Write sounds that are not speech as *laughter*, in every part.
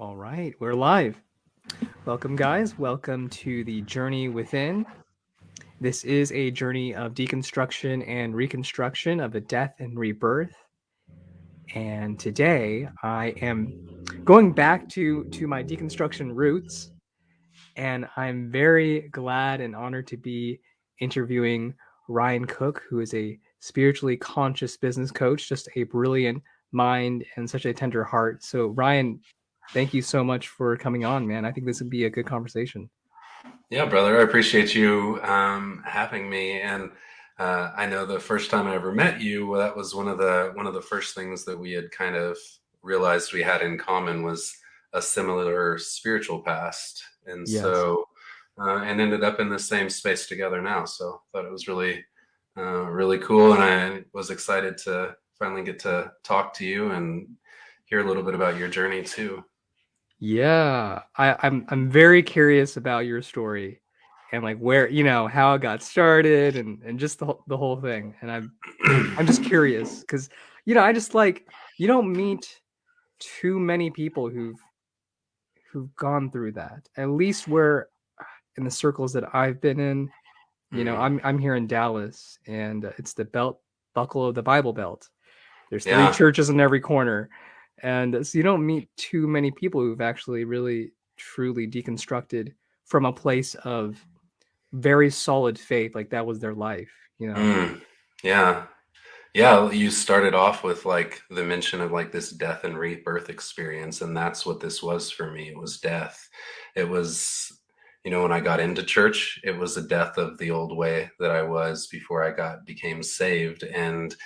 All right, we're live. Welcome, guys. Welcome to the Journey Within. This is a journey of deconstruction and reconstruction of a death and rebirth. And today I am going back to, to my deconstruction roots. And I'm very glad and honored to be interviewing Ryan Cook, who is a spiritually conscious business coach, just a brilliant mind and such a tender heart. So, Ryan, thank you so much for coming on, man. I think this would be a good conversation. Yeah, brother, I appreciate you um, having me. And uh, I know the first time I ever met you, that was one of the one of the first things that we had kind of realized we had in common was a similar spiritual past, and yes. so uh, and ended up in the same space together now. So thought it was really uh, really cool, and I was excited to finally get to talk to you and hear a little bit about your journey too. Yeah, I, I'm I'm very curious about your story and like where you know how it got started and and just the the whole thing. And I'm I'm just curious because you know I just like you don't meet too many people who've who've gone through that. At least where in the circles that I've been in, you know, mm-hmm. I'm I'm here in Dallas and it's the belt buckle of the Bible Belt. There's three yeah. churches in every corner and so you don't meet too many people who've actually really truly deconstructed from a place of very solid faith like that was their life you know? Mm, yeah. Yeah you started off with like the mention of like this death and rebirth experience and that's what this was for me it was death. It was you know when i got into church it was a death of the old way that i was before i got became saved and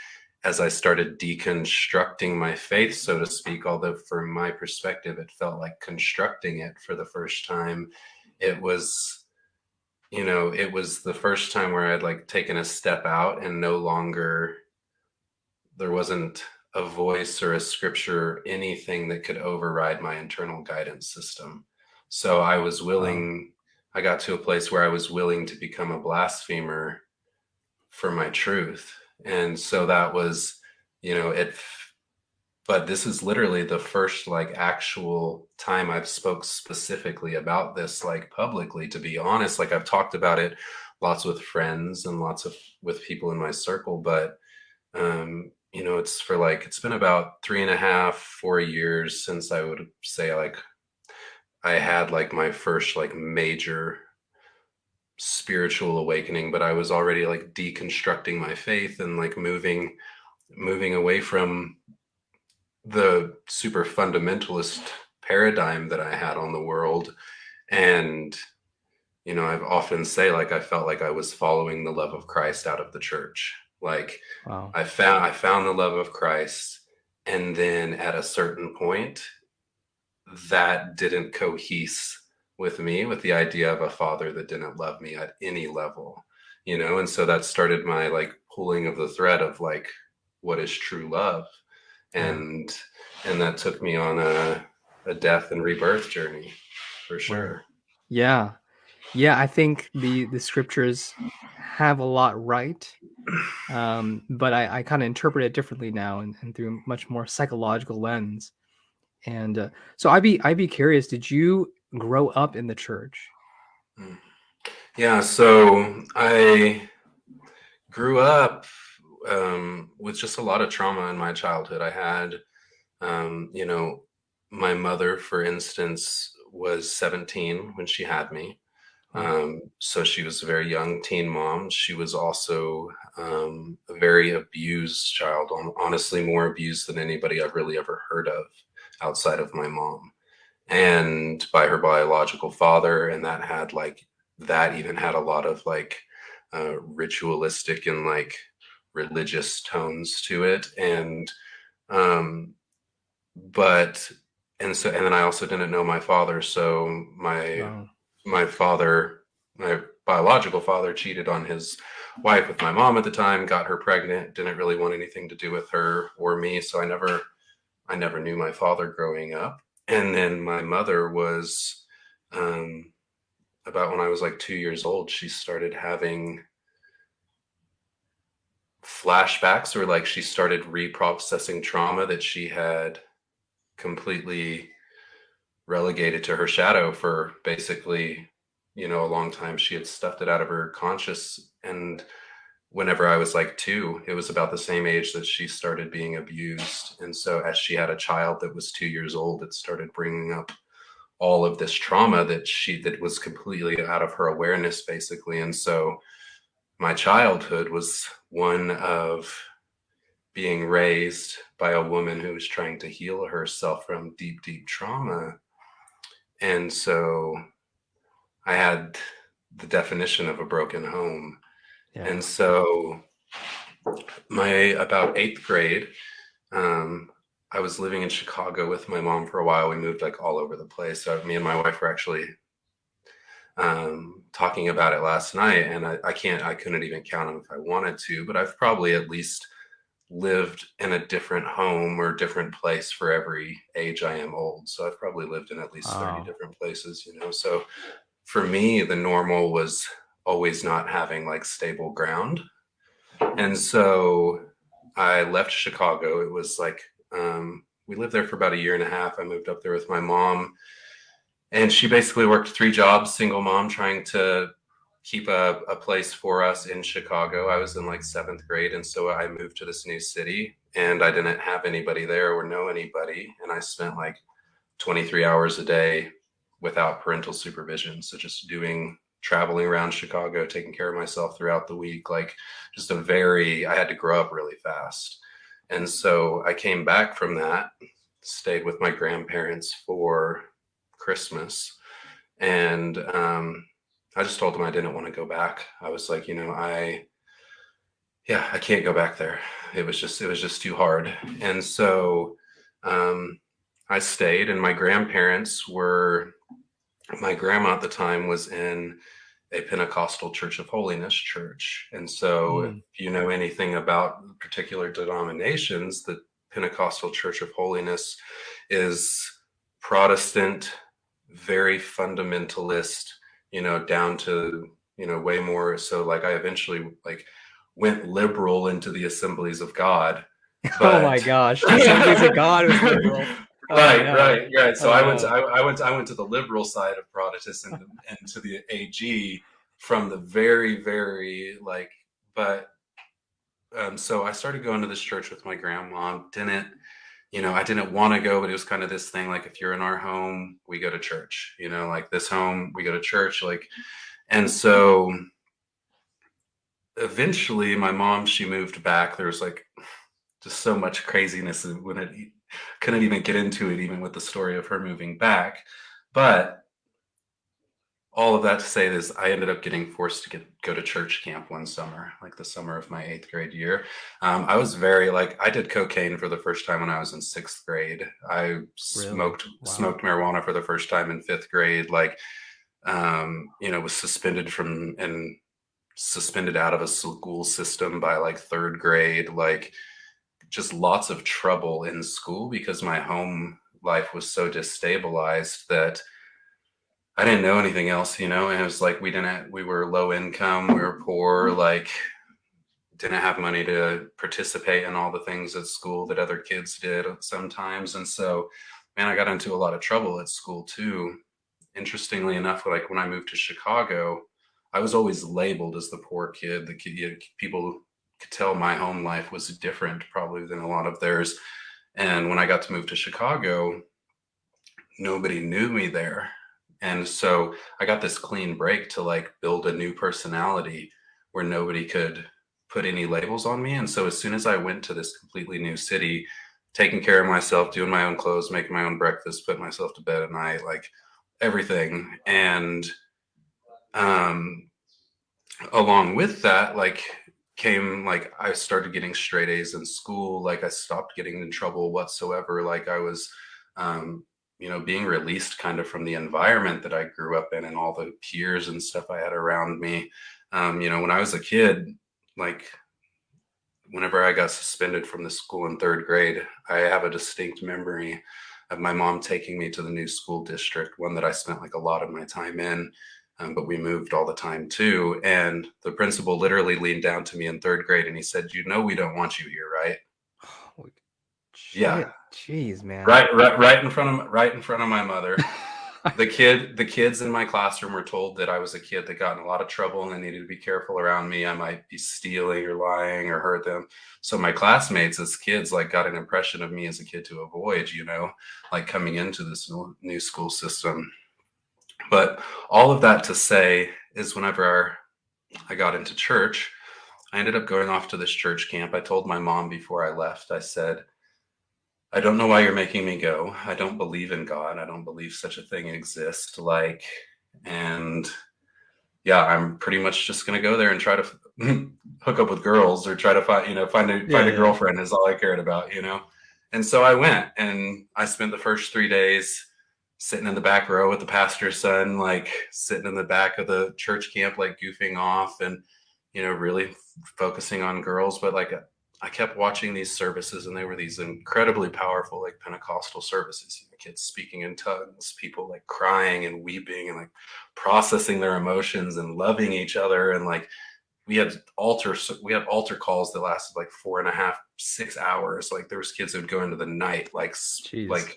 as I started deconstructing my faith, so to speak, although from my perspective, it felt like constructing it for the first time, it was, you know, it was the first time where I'd like taken a step out and no longer, there wasn't a voice or a scripture, anything that could override my internal guidance system. So I was willing, I got to a place where I was willing to become a blasphemer for my truth and so that was you know it but this is literally the first like actual time i've spoke specifically about this like publicly to be honest. Like i've talked about it lots with friends and lots of with people in my circle but um you know it's for like it's been about three and a half four years since i would say like i had like my first like major spiritual awakening, but I was already like deconstructing my faith and like moving moving away from the super fundamentalist paradigm that I had on the world. And, you know, I've often say like I felt like I was following the love of Christ out of the church. Like wow. I found I found the love of Christ and then at a certain point that didn't cohese with me with the idea of a father that didn't love me at any level you know? And so that started my like pulling of the thread of like what is true love? And and that took me on a, a death and rebirth journey for sure. Yeah. Yeah i think the the scriptures have a lot right um but i i kind of interpret it differently now and, and through a much more psychological lens. And uh, so i'd be i'd be curious did you grow up in the church? Hmm. Yeah, so I grew up um, with just a lot of trauma in my childhood. I had, um, you know, my mother, for instance, was 17 when she had me. Hmm. Um, so she was a very young teen mom. She was also um, a very abused child, honestly, more abused than anybody I've really ever heard of outside of my mom and by her biological father and that had like that even had a lot of like uh, ritualistic and like religious tones to it and um but and so and then i also didn't know my father so my wow. my father my biological father cheated on his wife with my mom at the time got her pregnant didn't really want anything to do with her or me so i never i never knew my father growing up and then my mother was um, about when I was like two years old, she started having flashbacks or like she started reprocessing trauma that she had completely relegated to her shadow for basically, you know, a long time. She had stuffed it out of her conscious. And whenever I was like two, it was about the same age that she started being abused. And so as she had a child that was two years old, it started bringing up all of this trauma that she that was completely out of her awareness basically and so my childhood was one of being raised by a woman who was trying to heal herself from deep deep trauma and so I had the definition of a broken home. Yeah. And so my about eighth grade, um, I was living in Chicago with my mom for a while. We moved like all over the place. So me and my wife were actually um, talking about it last night, and I, I, can't, I couldn't even count them if I wanted to, but I've probably at least lived in a different home or different place for every age I am old. So I've probably lived in at least wow. 30 different places, you know. So for me, the normal was always not having like stable ground. And so I left Chicago. It was like, um, we lived there for about a year and a half. I moved up there with my mom. And she basically worked three jobs, single mom, trying to keep a, a place for us in Chicago. I was in like seventh grade. And so I moved to this new city and I didn't have anybody there or know anybody. And I spent like 23 hours a day without parental supervision. So just doing traveling around Chicago, taking care of myself throughout the week, like just a very, I had to grow up really fast. And so I came back from that, stayed with my grandparents for Christmas. And um, I just told them I didn't want to go back. I was like, you know, I, yeah, I can't go back there. It was just, it was just too hard. And so um, I stayed and my grandparents were, my grandma at the time was in a Pentecostal Church of Holiness church. And so mm. if you know anything about particular denominations, the Pentecostal Church of Holiness is Protestant, very fundamentalist, you know, down to, you know, way more. So like I eventually like went liberal into the assemblies of God. But... *laughs* oh my gosh. Assemblies of God was liberal. *laughs* *laughs* Right, right, right. So oh, I went to I, I, went to, I went to the liberal side of Protestant and, and to the AG from the very, very like, but um, so I started going to this church with my grandma. Didn't you know, I didn't want to go, but it was kind of this thing like if you're in our home, we go to church, you know, like this home, we go to church. Like, and so eventually my mom, she moved back. There was like just so much craziness when it couldn't even get into it, even with the story of her moving back. But all of that to say is I ended up getting forced to get go to church camp one summer, like the summer of my eighth grade year. Um, I was very like I did cocaine for the first time when I was in sixth grade. I really? smoked wow. smoked marijuana for the first time in fifth grade. Like, um, you know, was suspended from and suspended out of a school system by like third grade. Like, just lots of trouble in school because my home life was so destabilized that I didn't know anything else, you know, and it was like we didn't, we were low income, we were poor, mm-hmm. like didn't have money to participate in all the things at school that other kids did sometimes. And so, man, I got into a lot of trouble at school too. Interestingly enough, like when I moved to Chicago, I was always labeled as the poor kid. The kid, people could tell my home life was different probably than a lot of theirs. And when I got to move to Chicago, nobody knew me there and so I got this clean break to like build a new personality where nobody could put any labels on me. And so as soon as I went to this completely new city, taking care of myself, doing my own clothes, making my own breakfast, putting myself to bed at night, like everything. And um, along with that, like came like I started getting straight A's in school. Like I stopped getting in trouble whatsoever. Like I was um, you know, being released kind of from the environment that I grew up in and all the peers and stuff I had around me. Um, you know, when I was a kid, like whenever I got suspended from the school in third grade, I have a distinct memory of my mom taking me to the new school district, one that I spent like a lot of my time in, um, but we moved all the time too. And the principal literally leaned down to me in third grade and he said, you know, we don't want you here, right? Oh, yeah Jeez, man. Right, right, right in front of right in front of my mother. *laughs* the kid, the kids in my classroom were told that I was a kid that got in a lot of trouble and they needed to be careful around me. I might be stealing or lying or hurt them. So my classmates as kids like got an impression of me as a kid to avoid, you know, like coming into this new school system. But all of that to say is whenever I got into church, I ended up going off to this church camp. I told my mom before I left, I said, I don't know why you're making me go. I don't believe in God. I don't believe such a thing exists. Like, and yeah, I'm pretty much just gonna go there and try to *laughs* hook up with girls or try to find, you know, find a find a girlfriend is all I cared about, you know. And so I went and I spent the first three days sitting in the back row with the pastor's son, like sitting in the back of the church camp, like goofing off and you know, really focusing on girls. But like I kept watching these services and they were these incredibly powerful, like Pentecostal services, you know, kids speaking in tongues, people like crying and weeping and like processing their emotions and loving each other. And like, we had altar, we had altar calls that lasted like four and a half, six hours. Like there was kids that would go into the night, like, Jeez. like,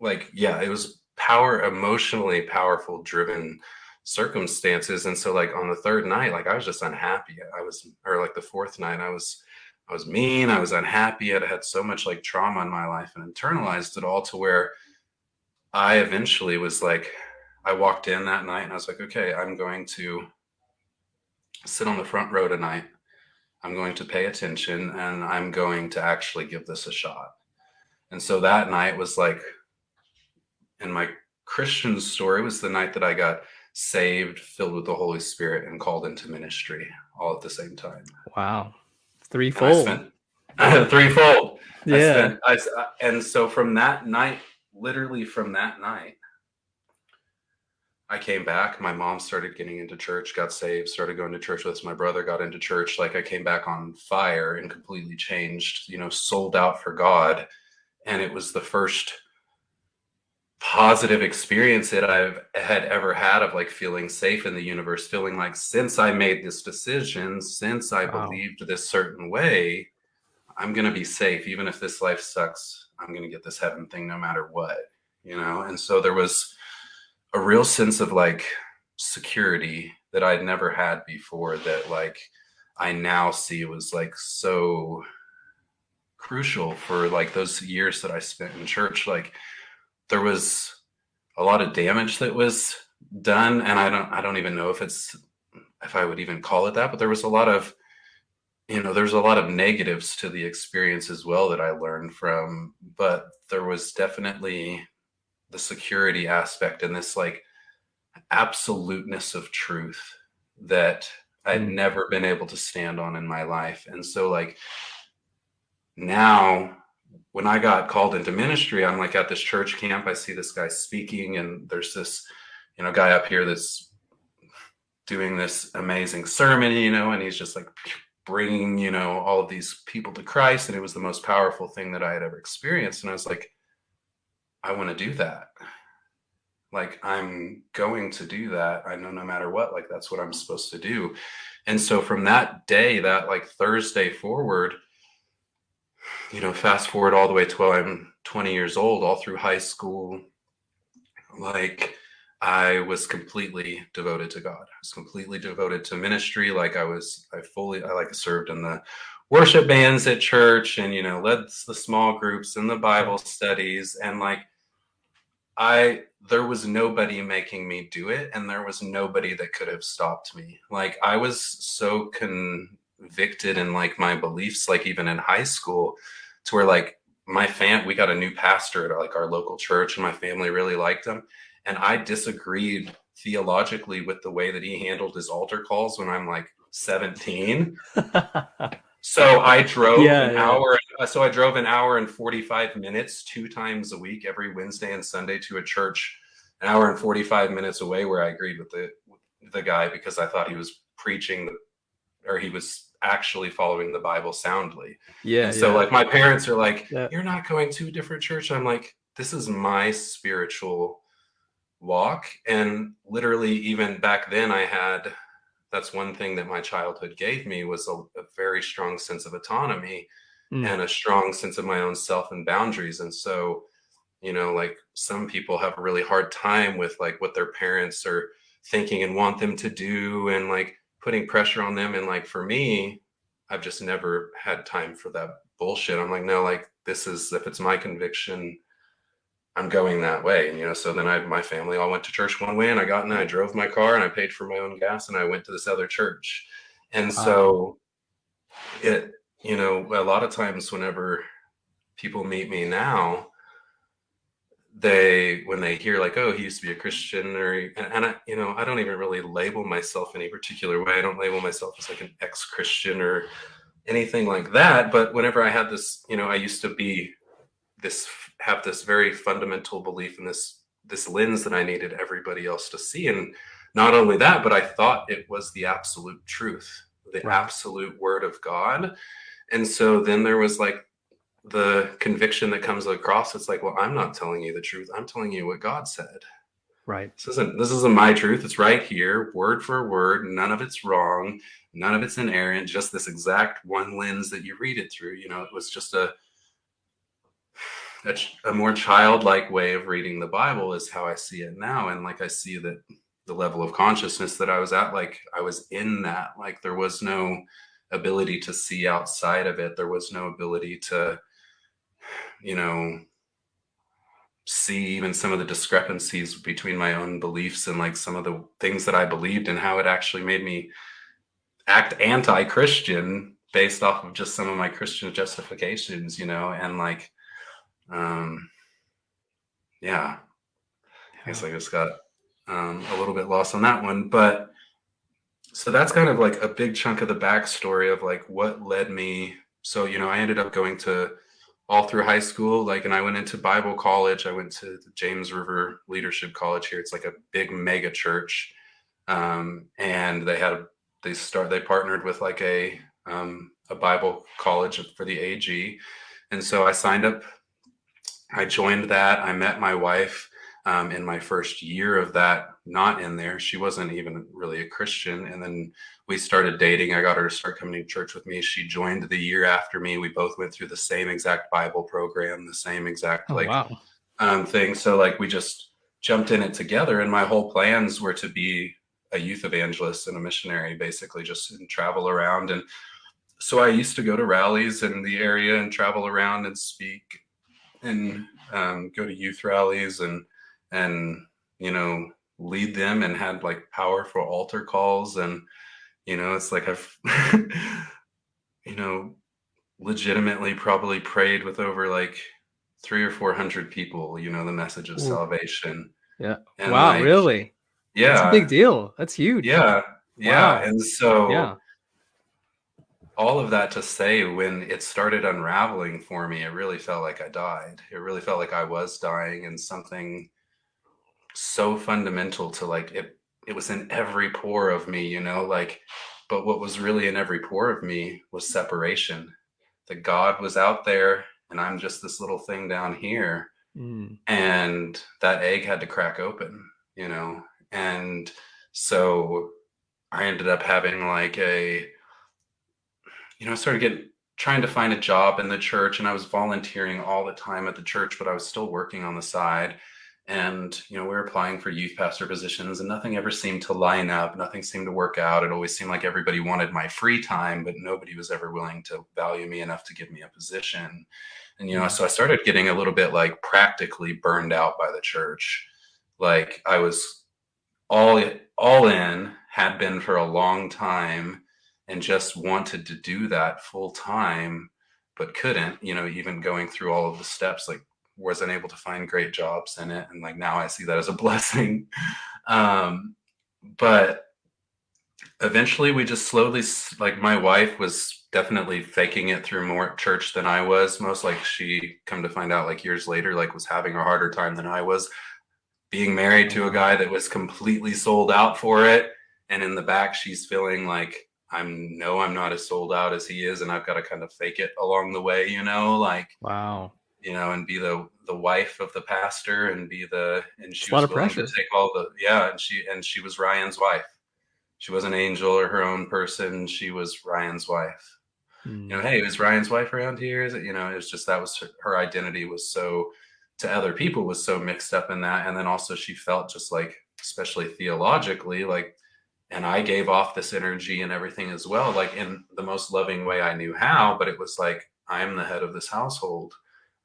like, yeah, it was power, emotionally powerful, driven circumstances. And so like on the third night, like I was just unhappy. I was, or like the fourth night, I was, I was mean, I was unhappy, I'd had so much like trauma in my life and internalized it all to where I eventually was like, I walked in that night and I was like, okay, I'm going to sit on the front row tonight. I'm going to pay attention and I'm going to actually give this a shot. And so that night was like, in my Christian story, was the night that I got saved, filled with the Holy Spirit, and called into ministry all at the same time. Wow. Threefold. Spent, *laughs* threefold. Yeah. I spent, I, and so from that night, literally from that night, I came back. My mom started getting into church, got saved, started going to church with us. My brother got into church. Like I came back on fire and completely changed, you know, sold out for God. And it was the first positive experience that I've had ever had of like feeling safe in the universe, feeling like since I made this decision, since I wow. believed this certain way, I'm going to be safe. Even if this life sucks, I'm going to get this heaven thing no matter what, you know? And so there was a real sense of like security that I'd never had before that like I now see was like so crucial for like those years that I spent in church. Like, there was a lot of damage that was done and i don't i don't even know if it's if i would even call it that but there was a lot of you know there's a lot of negatives to the experience as well that i learned from but there was definitely the security aspect and this like absoluteness of truth that i'd mm. never been able to stand on in my life and so like now when I got called into ministry, I'm like at this church camp, I see this guy speaking and there's this, you know, guy up here that's doing this amazing sermon, you know, and he's just like bringing, you know, all of these people to Christ. And it was the most powerful thing that I had ever experienced. And I was like, I want to do that. Like, I'm going to do that. I know no matter what, like, that's what I'm supposed to do. And so from that day, that like Thursday forward, you know, fast forward all the way to I'm 20 years old, all through high school, like I was completely devoted to God. I was completely devoted to ministry. Like I was, I fully, I like served in the worship bands at church and, you know, led the small groups and the Bible studies. And like, I, there was nobody making me do it. And there was nobody that could have stopped me. Like I was so convicted in like my beliefs, like even in high school, to where like my fam we got a new pastor at like our local church and my family really liked him and i disagreed theologically with the way that he handled his altar calls when i'm like 17 *laughs* so i drove yeah, an yeah. hour uh, so i drove an hour and 45 minutes two times a week every wednesday and sunday to a church an hour and 45 minutes away where i agreed with the the guy because i thought he was preaching or he was actually following the Bible soundly. Yeah. And so yeah. like my parents are like, yeah. you're not going to a different church. I'm like, this is my spiritual walk. And literally even back then I had, that's one thing that my childhood gave me was a, a very strong sense of autonomy mm. and a strong sense of my own self and boundaries. And so, you know, like some people have a really hard time with like what their parents are thinking and want them to do and like putting pressure on them. And like for me, I've just never had time for that bullshit. I'm like, no, like this is if it's my conviction, I'm going that way. And, you know, so then I, my family all went to church one way and I got in, I drove my car and I paid for my own gas and I went to this other church. And so it, you know, a lot of times whenever people meet me now, they, when they hear like, oh, he used to be a Christian or, and, and I, you know, I don't even really label myself any particular way. I don't label myself as like an ex-Christian or anything like that. But whenever I had this, you know, I used to be this have this very fundamental belief in this this lens that I needed everybody else to see. And not only that, but I thought it was the absolute truth, the right. absolute word of God. And so then there was like the conviction that comes across. It's like, well, I'm not telling you the truth. I'm telling you what God said. Right. This isn't this isn't my truth. It's right here, word for word. None of it's wrong. None of it's inerrant. Just this exact one lens that you read it through. You know, it was just a a, a more childlike way of reading the Bible is how I see it now. And like I see that the level of consciousness that I was at, like I was in that, like there was no ability to see outside of it. There was no ability to, you know, see even some of the discrepancies between my own beliefs and like some of the things that I believed and how it actually made me act anti-Christian based off of just some of my Christian justifications, you know, and like um, yeah, I guess I just got um, a little bit lost on that one, but so that's kind of like a big chunk of the backstory of like what led me. So, you know, I ended up going to all through high school, like, and I went into Bible college. I went to James River Leadership College here. It's like a big mega church. Um, and they had, they start, they partnered with like a, um, a Bible college for the AG. And so I signed up I joined that. I met my wife um, in my first year of that, not in there. She wasn't even really a Christian. And then we started dating. I got her to start coming to church with me. She joined the year after me. We both went through the same exact Bible program, the same exact oh, like wow. um, thing. So like we just jumped in it together. And my whole plans were to be a youth evangelist and a missionary, basically just and travel around. And so I used to go to rallies in the area and travel around and speak and um, go to youth rallies and and you know lead them and had like powerful altar calls. And you know it's like I've *laughs* you know legitimately probably prayed with over like three or four hundred people you know the message of Ooh. salvation. Yeah. And wow like, really? Yeah that's a big deal. That's huge. Yeah. Yeah. Wow. and so yeah. all of that to say when it started unraveling for me it really felt like i died. It really felt like i was dying and something so fundamental to like it it was in every pore of me you know like but what was really in every pore of me was separation that god was out there and i'm just this little thing down here mm. and that egg had to crack open you know and so i ended up having like a you know, I started getting trying to find a job in the church and I was volunteering all the time at the church, but I was still working on the side. And, you know, we were applying for youth pastor positions and nothing ever seemed to line up. Nothing seemed to work out. It always seemed like everybody wanted my free time, but nobody was ever willing to value me enough to give me a position. And, you know, mm-hmm. so I started getting a little bit like practically burned out by the church. Like I was all, all in, had been for a long time and just wanted to do that full time, but couldn't, you know, even going through all of the steps, like wasn't able to find great jobs in it. And like now I see that as a *laughs* blessing. Um, but eventually we just slowly, like my wife was definitely faking it through more church than I was. Most like she come to find out like years later, like was having a harder time than I was being married to a guy that was completely sold out for it. And in the back, she's feeling like I'm no, I'm not as sold out as he is, and I've got to kind of fake it along the way, you know, like wow, you know, and be the the wife of the pastor and be the and she a was willing to take all the yeah, and she and she was Ryan's wife. She was an angel or her own person. She was Ryan's wife. you know, hey, is Ryan's wife around here? Is it, you know, it was just that was her, her identity was so to other people was so mixed up in that. And then also she felt just like, especially theologically, like, and I gave off this energy and everything as well, like in the most loving way I knew how. But it was like, I'm the head of this household.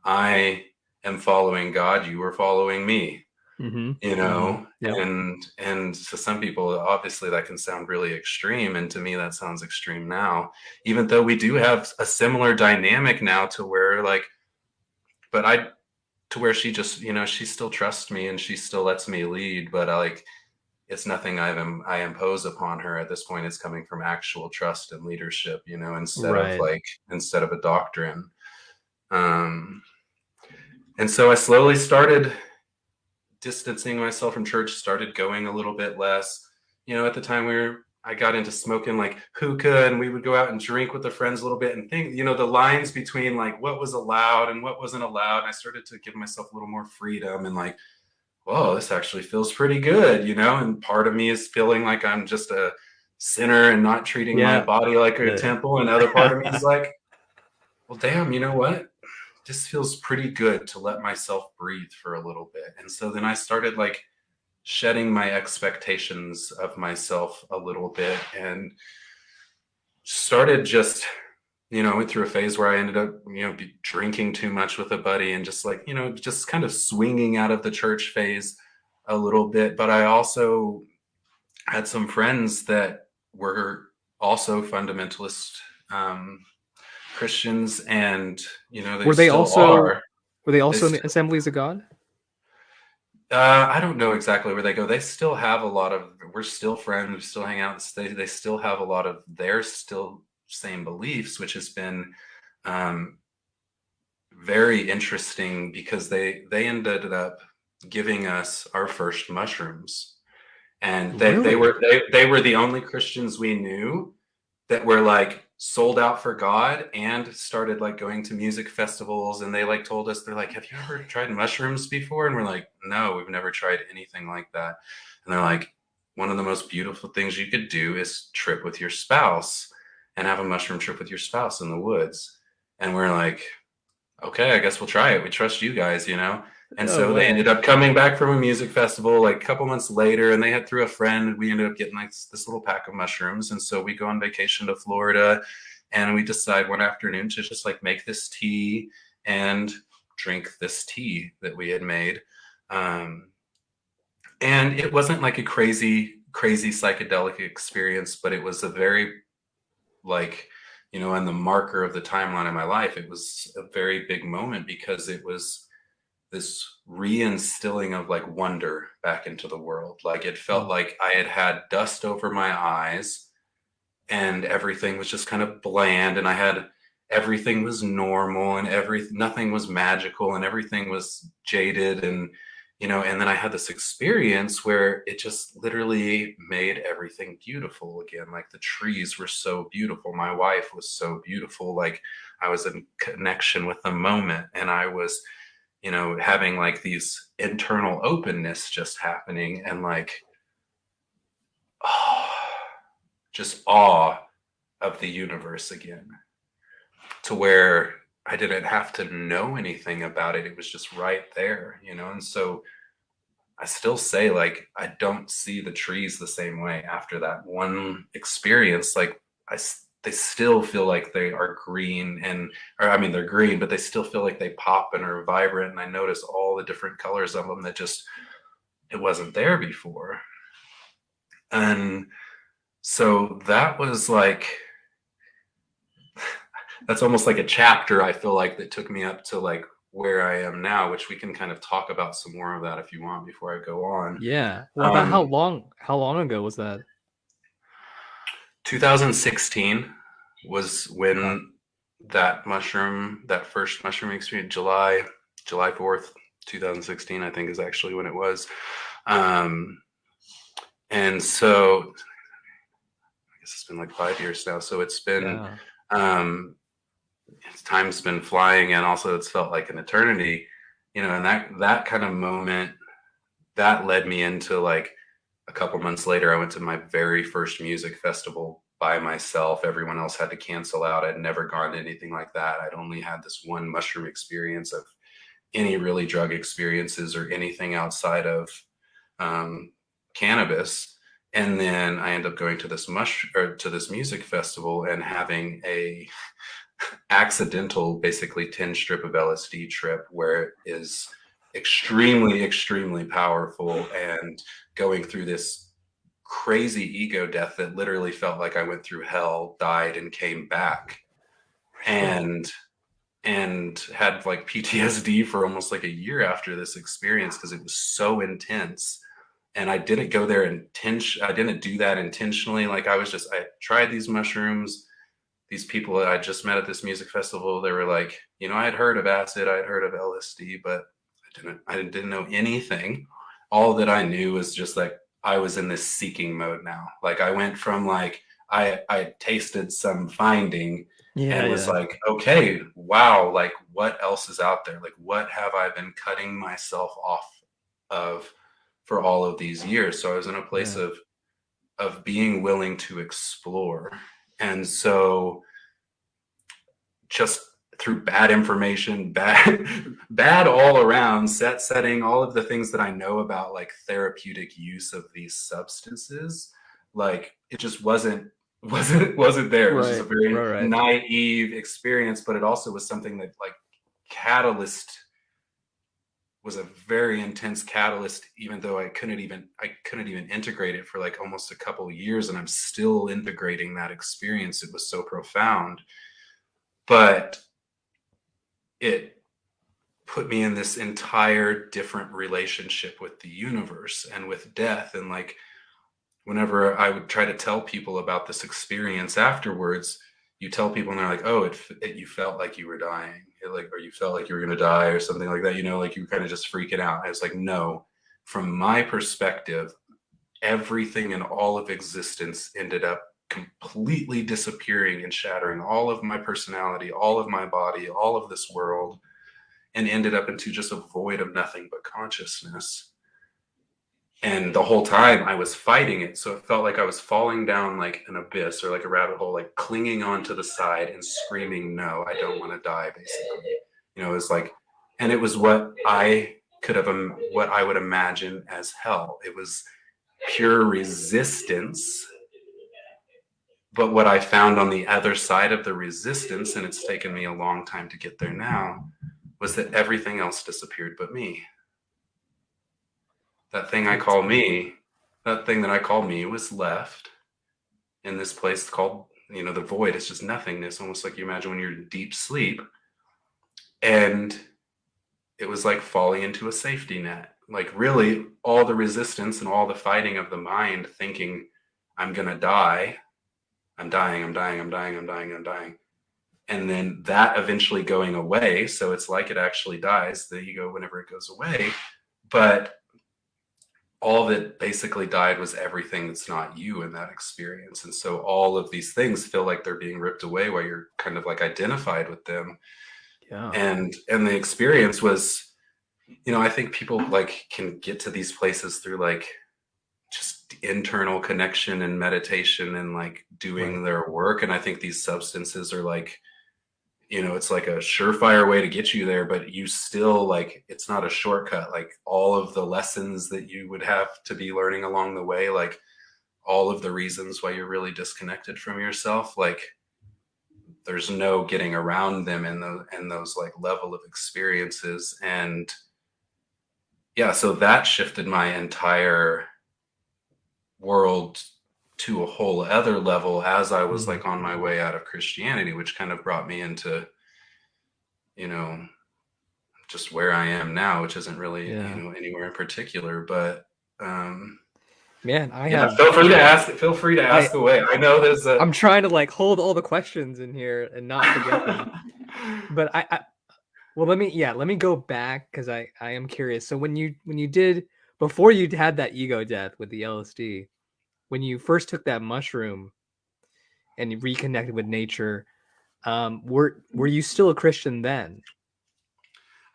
I am following God. You are following me. Mm-hmm. You know, mm-hmm. yep. and and to some people, obviously, that can sound really extreme, and to me, that sounds extreme now. Even though we do have a similar dynamic now, to where like, but I to where she just you know she still trusts me and she still lets me lead but I, like it's nothing I've I impose upon her at this point. It's coming from actual trust and leadership, you know, instead right. of like instead of a doctrine. Um, and so I slowly started distancing myself from church. Started going a little bit less. You know, at the time we were I got into smoking like hookah and we would go out and drink with the friends a little bit and think, you know, the lines between like what was allowed and what wasn't allowed. And I started to give myself a little more freedom and like, whoa, this actually feels pretty good, you know? And part of me is feeling like I'm just a sinner and not treating yeah. my body like a yeah. temple. And other part of me is *laughs* like, well, damn, you know what? This feels pretty good to let myself breathe for a little bit. And so then I started like shedding my expectations of myself a little bit and started just you know, I went through a phase where I ended up, you know, drinking too much with a buddy and just like, you know, just kind of swinging out of the church phase a little bit. But I also had some friends that were also fundamentalist um, Christians, and you know, they were they also are. were they also they in the Assemblies of God? Uh, I don't know exactly where they go. They still have a lot of. We're still friends. We still hang out. They they still have a lot of their still same beliefs, which has been um, very interesting because they they ended up giving us our first mushrooms, and they really? they were they they were the only Christians we knew that were like sold out for God and started like going to music festivals and they like told us they're like have you ever tried mushrooms before? And we're like no we've never tried anything like that. And they're like one of the most beautiful things you could do is trip with your spouse and have a mushroom trip with your spouse in the woods. And we're like okay I guess we'll try it. We trust you guys you know and oh, so they ended up coming back from a music festival like a couple months later, and they had through a friend. We ended up getting like this little pack of mushrooms, and so we go on vacation to Florida, and we decide one afternoon to just like make this tea and drink this tea that we had made. Um, and it wasn't like a crazy, crazy psychedelic experience, but it was a very like you know, and the marker of the timeline of my life. It was a very big moment because it was this reinstilling of like wonder back into the world. Like it felt mm. like I had had dust over my eyes and everything was just kind of bland and I had everything was normal and every nothing was magical and everything was jaded and you know and then I had this experience where it just literally made everything beautiful again like the trees were so beautiful my wife was so beautiful like I was in connection with the moment and I was you know, having like these internal openness just happening and like, oh, *sighs* just awe of the universe again to where I didn't have to know anything about it. It was just right there, you know? And so I still say like, I don't see the trees the same way after that one experience. Like I they still feel like they are green and or I mean they're green, but they still feel like they pop and are vibrant. And I notice all the different colors of them that just it wasn't there before. And so that was like *sighs* that's almost like a chapter I feel like that took me up to like where I am now, which we can kind of talk about some more of that if you want before I go on. Yeah. Well, about um, how long how long ago was that? 2016 was when that mushroom, that first mushroom experience, July, July 4th, 2016, I think is actually when it was. Um, and so I guess it's been like five years now. So it's been, yeah. um, time's been flying and also it's felt like an eternity, you know, and that, that kind of moment that led me into like a couple months later, I went to my very first music festival by myself. Everyone else had to cancel out. I'd never gone to anything like that. I'd only had this one mushroom experience of any really drug experiences or anything outside of um, cannabis. And then I end up going to this mush or to this music festival and having a *laughs* accidental, basically 10 strip of LSD trip where it is extremely, extremely powerful and going through this crazy ego death that literally felt like I went through hell, died, and came back. And and had like PTSD for almost like a year after this experience because it was so intense. And I didn't go there intention. I didn't do that intentionally. Like I was just I tried these mushrooms. These people that I just met at this music festival, they were like, you know, I had heard of acid, I had heard of LSD, but I didn't I didn't know anything. All that I knew was just like I was in this seeking mode now. Like I went from like I I tasted some finding yeah, and was yeah. like, okay, wow, like what else is out there? Like what have I been cutting myself off of for all of these years? So I was in a place yeah. of of being willing to explore. And so just through bad information, *laughs* bad, bad all around, set setting, all of the things that I know about like therapeutic use of these substances, like it just wasn't *laughs* wasn't wasn't there. It was just a very right, right. naive experience, but it also was something that like catalyst was a very intense catalyst even though i couldn't even i couldn't even integrate it for like almost a couple years and i'm still integrating that experience it was so profound but it put me in this entire different relationship with the universe and with death. And like whenever i would try to tell people about this experience afterwards you tell people and they're like oh it, it you felt like you were dying. It like or you felt like you were going to die or something like that you know like you kind of just freaking out. I was like no. From my perspective everything in all of existence ended up completely disappearing and shattering all of my personality, all of my body, all of this world, and ended up into just a void of nothing but consciousness. And the whole time I was fighting it. So it felt like I was falling down like an abyss or like a rabbit hole, like clinging onto the side and screaming, No, I don't want to die, basically. You know, it was like, and it was what I could have, um, what I would imagine as hell. It was pure resistance but what I found on the other side of the resistance, and it's taken me a long time to get there now, was that everything else disappeared but me. That thing I call me, that thing that I call me was left in this place called, you know, the void. It's just nothingness, almost like you imagine when you're in deep sleep. And it was like falling into a safety net. Like, really, all the resistance and all the fighting of the mind thinking, I'm going to die I'm dying, I'm dying, I'm dying, I'm dying, I'm dying. And then that eventually going away. So it's like it actually dies, the ego, whenever it goes away. But all that basically died was everything that's not you in that experience. And so all of these things feel like they're being ripped away while you're kind of like identified with them. Yeah. And and the experience was, you know, I think people like can get to these places through like just internal connection and meditation and like doing right. their work. And i think these substances are like you know it's like a surefire way to get you there but you still like it's not a shortcut. Like all of the lessons that you would have to be learning along the way like all of the reasons why you're really disconnected from yourself like there's no getting around them in those in those like level of experiences. And yeah so that shifted my entire world to a whole other level as I was like on my mm-hmm. way out of Christianity, which kind of brought me into, you know, just where I am now, which isn't really, yeah. you know, anywhere in particular, but, um, Man, I yeah, have. Feel free to ask. Feel free to ask I, away. I know there's. A... I'm trying to like hold all the questions in here and not forget them. *laughs* but I, I, well, let me. Yeah, let me go back because I, I am curious. So when you when you did before you had that ego death with the LSD, when you first took that mushroom and you reconnected with nature, um, were were you still a Christian then?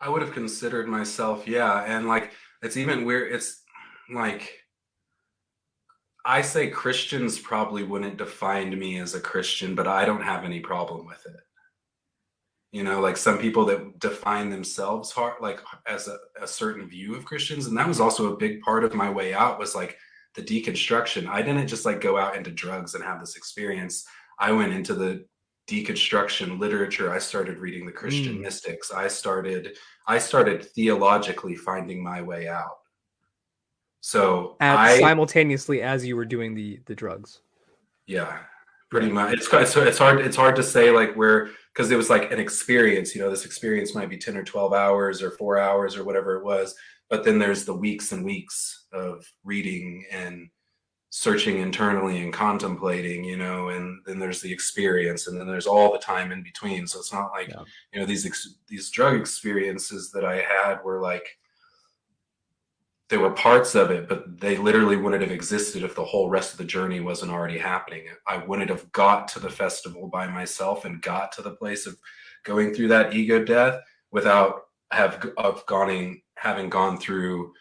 I would have considered myself, yeah, and like it's even weird. It's like I say Christians probably wouldn't define me as a Christian, but I don't have any problem with it. You know, like some people that define themselves hard, like as a, a certain view of Christians. And that was also a big part of my way out was like the deconstruction. I didn't just like go out into drugs and have this experience. I went into the deconstruction literature. I started reading the Christian mm. mystics. I started, I started theologically finding my way out. So At, I, simultaneously as you were doing the the drugs. Yeah, pretty much. It's it's it's hard it's hard to say like where because it was like an experience. You know, this experience might be ten or twelve hours or four hours or whatever it was. But then there's the weeks and weeks of reading and searching internally and contemplating, you know, and then there's the experience, and then there's all the time in between. So it's not like yeah. you know these these drug experiences that I had were like there were parts of it, but they literally wouldn't have existed if the whole rest of the journey wasn't already happening. I wouldn't have got to the festival by myself and got to the place of going through that ego death without have of gone having gone through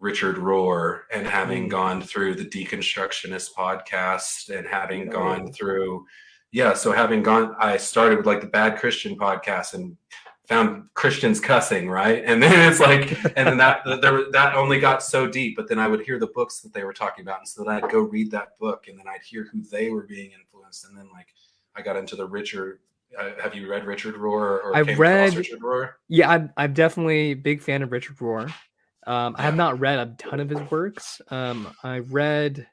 Richard Rohr and having mm. gone through the deconstructionist podcast and having gone through yeah so having gone I started with like the bad Christian podcast and found Christians cussing, right? And then it's like, and then that *laughs* there that only got so deep. But then I would hear the books that they were talking about, and so then I'd go read that book, and then I'd hear who they were being influenced, and then like I got into the Richard. Uh, have you read Richard Rohr? Or I've read Richard Rohr. Yeah, I'm I'm definitely a big fan of Richard Rohr. Um, I have not read a ton of his works. Um, I read,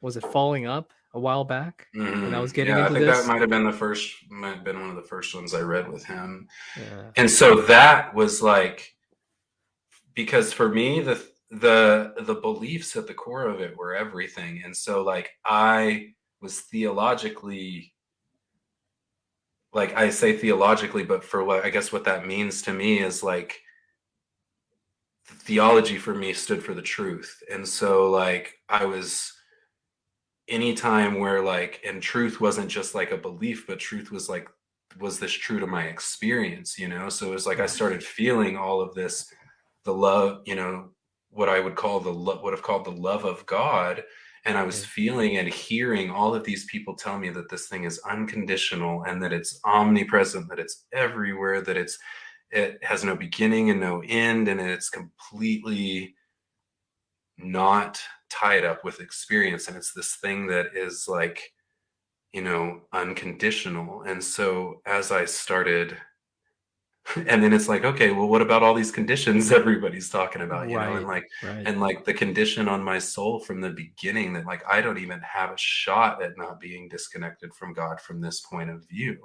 was it Falling Up? A while back mm-hmm. when I mm-hmm. was getting yeah, into I think this. that might have been the first, might have been one of the first ones I read with him. Yeah. And so that was like, because for me, the the the beliefs at the core of it were everything. And so like I was theologically like I say theologically, but for what I guess what that means to me is like theology for me stood for the truth. And so like I was anytime where like and truth wasn't just like a belief but truth was like was this true to my experience you know? So it was like i mm-hmm. started feeling all of this the love you know what i would call the love would have called the love of god and i was mm-hmm. feeling and hearing all of these people tell me that this thing is unconditional and that it's omnipresent that it's everywhere that it's it has no beginning and no end and it's completely not tied up with experience and it's this thing that is like you know unconditional. And so as i started *laughs* and then it's like okay well what about all these conditions *laughs* everybody's talking about? You right, know and like right. and like the condition on my soul from the beginning that like i don't even have a shot at not being disconnected from god from this point of view.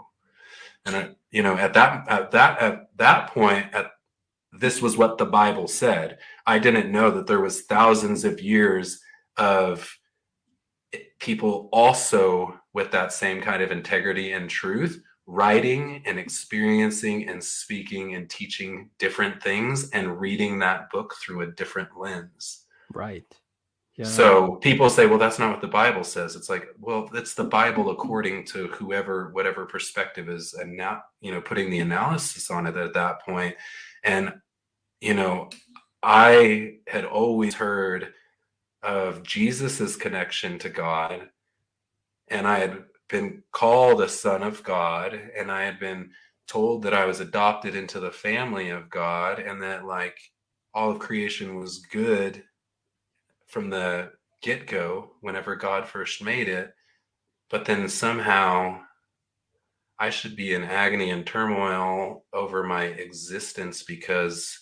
And I, you know at that at that at that point at this was what the Bible said. I didn't know that there was thousands of years of people also with that same kind of integrity and truth writing and experiencing and speaking and teaching different things and reading that book through a different lens. Right. Yeah. So people say, well, that's not what the Bible says. It's like, well, it's the Bible according to whoever, whatever perspective is, and now, you know, putting the analysis on it at that point. And, you know, I had always heard of Jesus's connection to God. And I had been called a son of God, and I had been told that I was adopted into the family of God, and that like all of creation was good from the get go whenever God first made it. But then somehow I should be in agony and turmoil over my existence because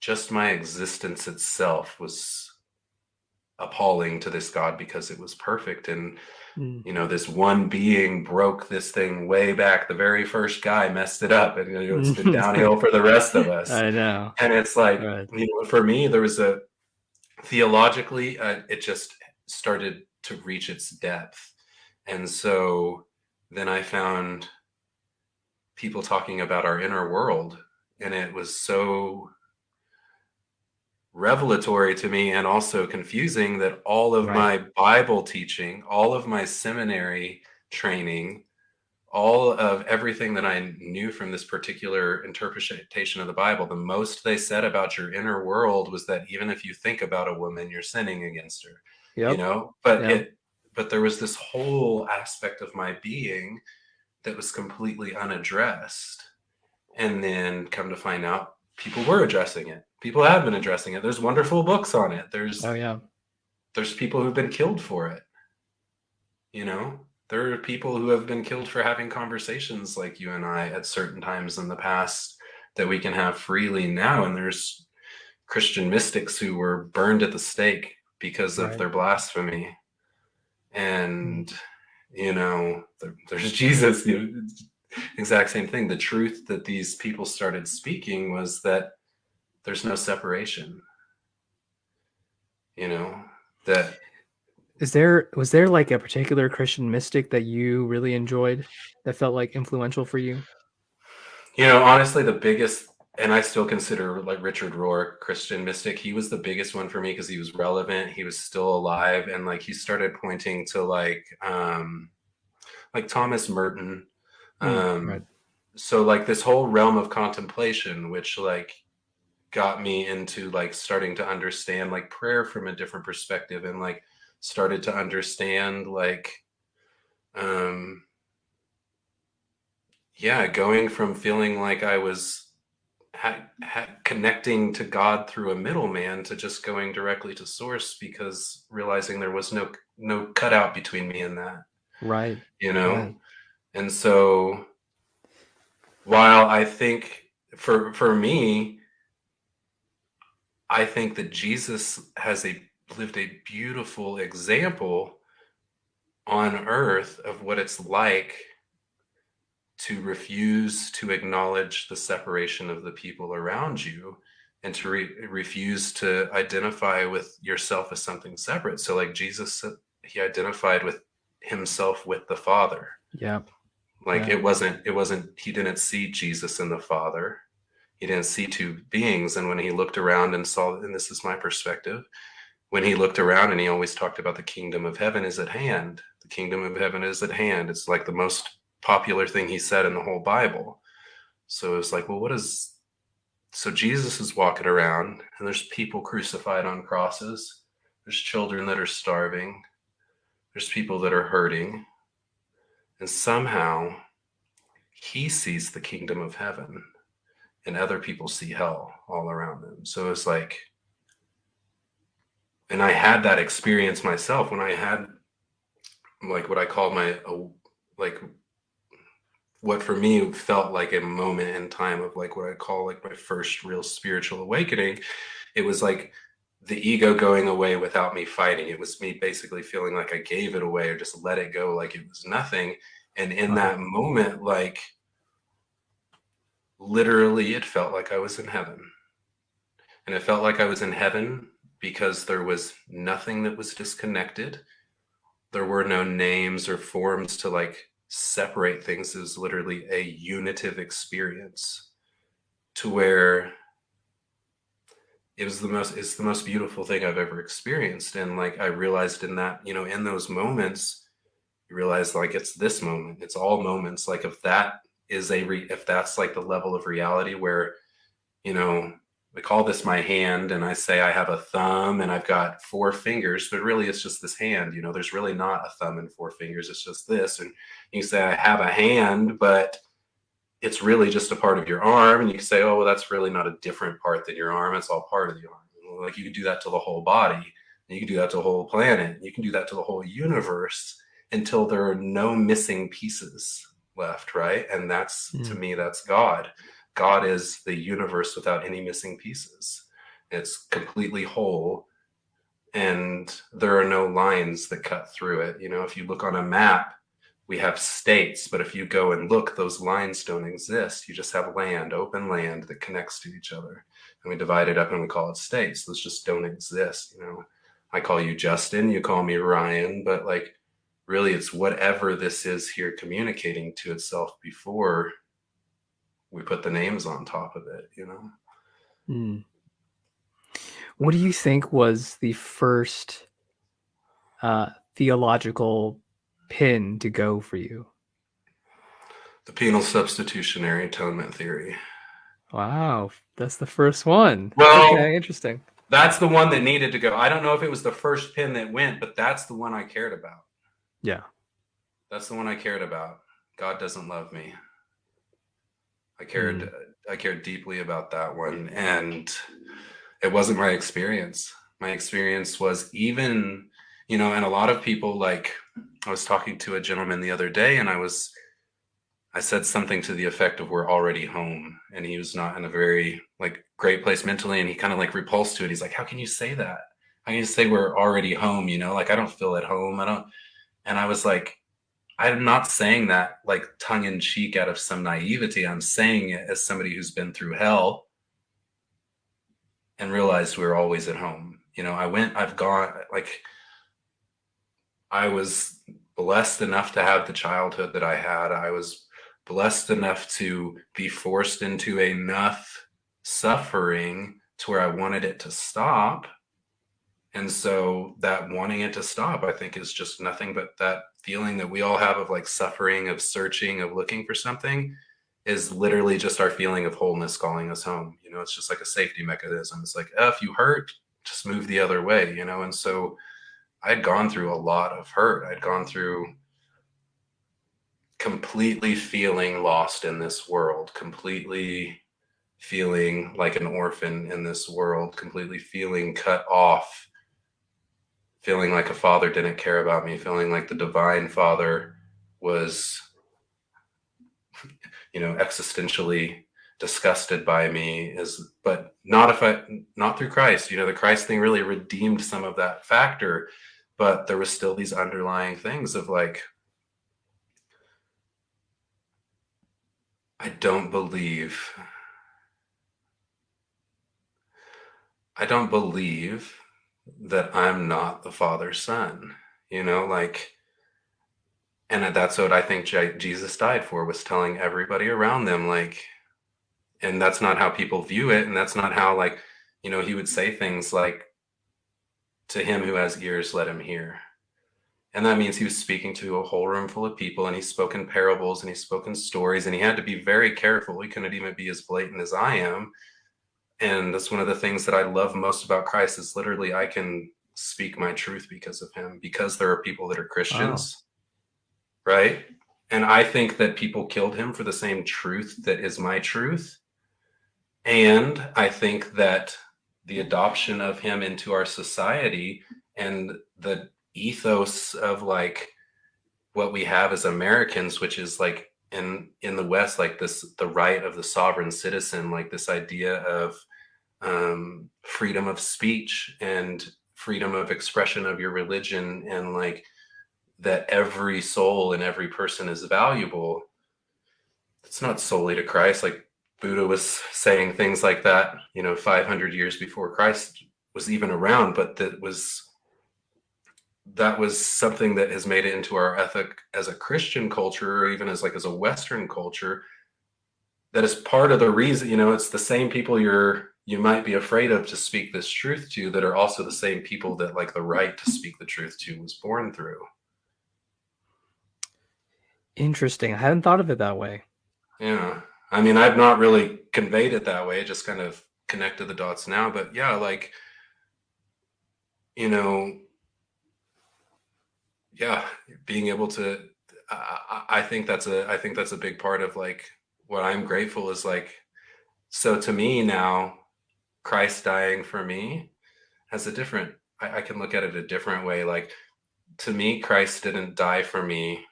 just my existence itself was appalling to this God because it was perfect. And, mm. you know, this one being broke this thing way back. The very first guy messed it up and you know, it's been *laughs* downhill for the rest of us. I know. And it's like, right. you know, for me, there was a theologically, uh, it just started to reach its depth. And so then I found people talking about our inner world and it was so revelatory to me and also confusing that all of right. my bible teaching all of my seminary training all of everything that i knew from this particular interpretation of the bible the most they said about your inner world was that even if you think about a woman you're sinning against her Yep. You know, but Yep. it but there was this whole aspect of my being that was completely unaddressed. And then come to find out people were addressing it. People have been addressing it. There's wonderful books on it. There's Oh yeah. there's people who've been killed for it. You know, there are people who have been killed for having conversations like you and I at certain times in the past that we can have freely now. And there's Christian mystics who were burned at the stake because of their blasphemy. And, you know, there, there's *laughs* Jesus, you know, exact same thing. The truth that these people started speaking was that there's no separation. You know, that Is there was there like a particular Christian mystic that you really enjoyed that felt like influential for you? You know, honestly, the biggest, and I still consider like Richard Rohr Christian mystic. He was the biggest one for me because he was relevant. He was still alive, and like he started pointing to like, um, like Thomas Merton. Mm, Um, right. so like this whole realm of contemplation, which like got me into like starting to understand like prayer from a different perspective, and like started to understand like, um, yeah, going from feeling like I was connecting to God through a middleman to just going directly to source because realizing there was no no cutout between me and that, Right. you know. Right. And so while I think for for me I think that Jesus has a lived a beautiful example on earth of what it's like to refuse to acknowledge the separation of the people around you and to re- refuse to identify with yourself as something separate. So like jesus he identified with himself with the father. Yeah. like Yeah. it wasn't it wasn't he didn't see jesus and the father. He didn't see two beings. And when he looked around and saw and this is my perspective when he looked around and he always talked about the kingdom of heaven is at hand the kingdom of heaven is at hand. It's like the most popular thing he said in the whole bible. So it's like well what is so jesus is walking around and there's people crucified on crosses. There's children that are starving. There's people that are hurting. And somehow he sees the kingdom of heaven and other people see hell all around them. So it's like and i had that experience myself when i had like what i call my like what for me felt like a moment in time of like what i call like my first real spiritual awakening it was like the ego going away without me fighting. It was me basically feeling like i gave it away or just let it go like it was nothing. And in uh-huh. that moment like literally it felt like i was in heaven. And it felt like i was in heaven because there was nothing that was disconnected. There were no names or forms to like separate things is literally a unitive experience to where it was the most it's the most beautiful thing i've ever experienced. And like i realized in that you know in those moments you realize like it's this moment it's all moments. Like if that is a re- if that's like the level of reality where you know we call this my hand and i say i have a thumb and i've got four fingers but really it's just this hand you know there's really not a thumb and four fingers it's just this and you say i have a hand but it's really just a part of your arm and you can say oh well that's really not a different part than your arm it's all part of the arm. Like you can do that to the whole body and you can do that to the whole planet you can do that to the whole universe until there are no missing pieces left right? And that's to Mm. me that's god god is the universe without any missing pieces. It's completely whole and there are no lines that cut through it. You know if you look on a map we have states but if you go and look those lines don't exist. You just have land open land that connects to each other and we divide it up and we call it states. Those just don't exist you know. I call you justin you call me ryan but like really it's whatever this is here communicating to itself before we put the names on top of it you know Mm. What do you think was the first uh, theological pin to go for you? the penal substitutionary atonement theory Wow, that's the first one. Well- okay, interesting. that's the one that needed to go. I don't know if it was the first pin that went, but that's the one I cared about. Yeah. That's the one I cared about. God doesn't love me. I cared mm. I cared deeply about that one and it wasn't my experience. My experience was even, you know, and a lot of people like I was talking to a gentleman the other day and I was I said something to the effect of we're already home and he was not in a very like great place mentally and he kind of like repulsed to it. He's like, how can you say that? How can you say we're already home? You know, like I don't feel at home. I don't. And I was like, I'm not saying that like tongue in cheek out of some naivety. I'm saying it as somebody who's been through hell and realized we we're always at home. You know, I went, I've gone like I was blessed enough to have the childhood that I had. I was blessed enough to be forced into enough suffering to where I wanted it to stop. And so that wanting it to stop, I think is just nothing but that feeling that we all have of like suffering, of searching, of looking for something is literally just our feeling of wholeness calling us home. You know, it's just like a safety mechanism. It's like, oh, if you hurt, just move the other way, you know? And so I'd gone through a lot of hurt. I'd gone through completely feeling lost in this world, completely feeling like an orphan in this world, completely feeling cut off, feeling like a father didn't care about me, feeling like the divine father was, you know, existentially disgusted by me is but not if i not through christ. You know the christ thing really redeemed some of that factor but there was still these underlying things of like I don't believe I don't believe that I'm not the father's son, you know, like, and that's what I think Jesus died for was telling everybody around them, like, and that's not how people view it. And that's not how, like, you know, he would say things like, to him who has ears, let him hear. And that means he was speaking to a whole room full of people and he spoke in parables and he spoke in stories and he had to be very careful. He couldn't even be as blatant as I am. And that's one of the things that I love most about Christ is literally I can speak my truth because of him, because there are people that are Christians. Wow. Right. And I think that people killed him for the same truth that is my truth. And I think that the adoption of him into our society and the ethos of like what we have as Americans, which is like in in the West, like this the right of the sovereign citizen, like this idea of um, freedom of speech and freedom of expression of your religion, and like that every soul and every person is valuable. It's not solely to Christ. Like Buddha was saying things like that, you know, 500 years before Christ was even around, but that was that was something that has made it into our ethic as a Christian culture, or even as like as a Western culture. That is part of the reason, you know, it's the same people you're you might be afraid of to speak this truth to that are also the same people that like the right to *laughs* speak the truth to was born through. Interesting. I hadn't thought of it that way. Yeah. I mean, I've not really conveyed it that way, just kind of connected the dots now. But yeah, like, you know, yeah, being able to, I, I think that's a, I think that's a big part of like what I'm grateful is like, so to me now, Christ dying for me has a different, I, I can look at it a different way. Like to me, Christ didn't die for me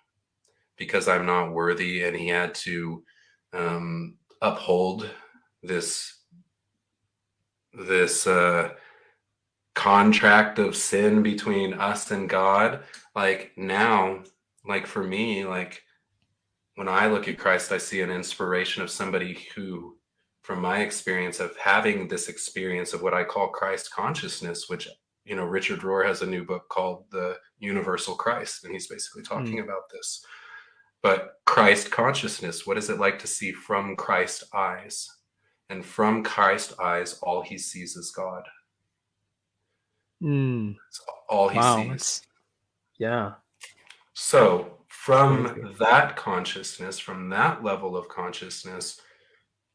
because I'm not worthy and he had to um, uphold this, this, uh, contract of sin between us and God. Like now, like for me, like when I look at Christ, I see an inspiration of somebody who, from my experience of having this experience of what I call Christ consciousness, which, you know, Richard Rohr has a new book called The Universal Christ, and he's basically talking mm. about this. But Christ consciousness, what is it like to see from Christ eyes? And from Christ eyes, all he sees is God. Mm. all he wow, sees. Yeah. So from that consciousness, from that level of consciousness,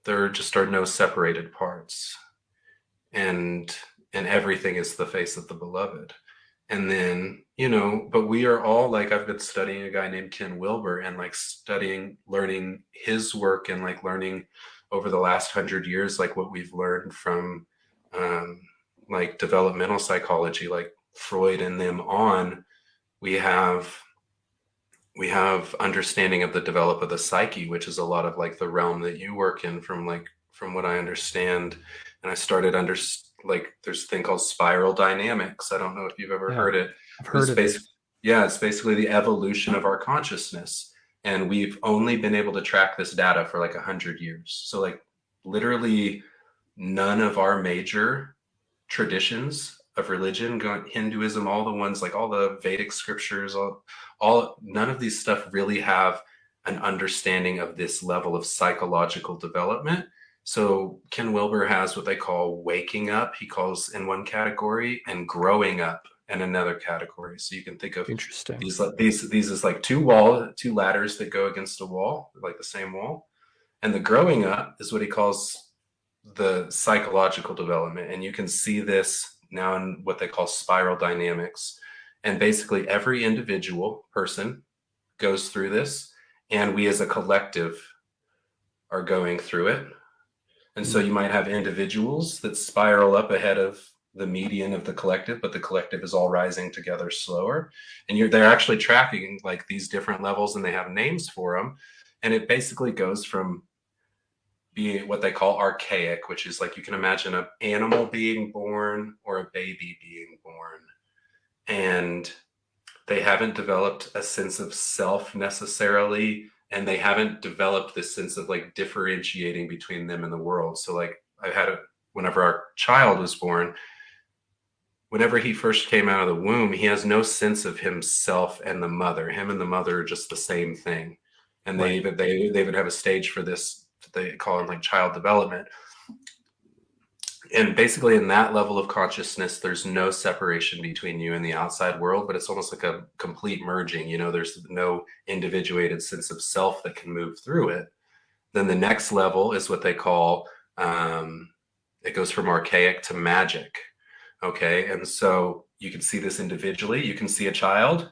there just are no separated parts. And and everything is the face of the beloved and then you know but we are all like i've been studying a guy named ken wilber and like studying learning his work and like learning over the last hundred years like what we've learned from um, like developmental psychology like freud and them on we have we have understanding of the develop of the psyche which is a lot of like the realm that you work in from like from what i understand and i started under like there's a thing called spiral dynamics. I don't know if you've ever yeah, heard it. I've heard it's it. Yeah, it's basically the evolution of our consciousness. And we've only been able to track this data for like a hundred years. So like literally none of our major traditions of religion, Hinduism, all the ones like all the Vedic scriptures, all, all none of these stuff really have an understanding of this level of psychological development so Ken Wilber has what they call waking up, he calls in one category, and growing up in another category. So you can think of interesting these these these is like two wall, two ladders that go against a wall, like the same wall. And the growing up is what he calls the psychological development. And you can see this now in what they call spiral dynamics. And basically every individual person goes through this, and we as a collective are going through it and so you might have individuals that spiral up ahead of the median of the collective, but the collective is all rising together slower. And you're they're actually tracking like these different levels and they have names for them. And it basically goes from what they call archaic, which is like you can imagine an animal being born or a baby being born. And they haven't developed a sense of self necessarily and they haven't developed this sense of like differentiating between them and the world. So like I've had a whenever our child was born, whenever he first came out of the womb, he has no sense of himself and the mother. Him and the mother are just the same thing. And right. they even they they even have a stage for this they call it like child development. And basically in that level of consciousness there's no separation between you and the outside world but it's almost like a complete merging you know? There's no individuated sense of self that can move through it. Then the next level is what they call um, it goes from archaic to magic okay? And so you can see this individually. You can see a child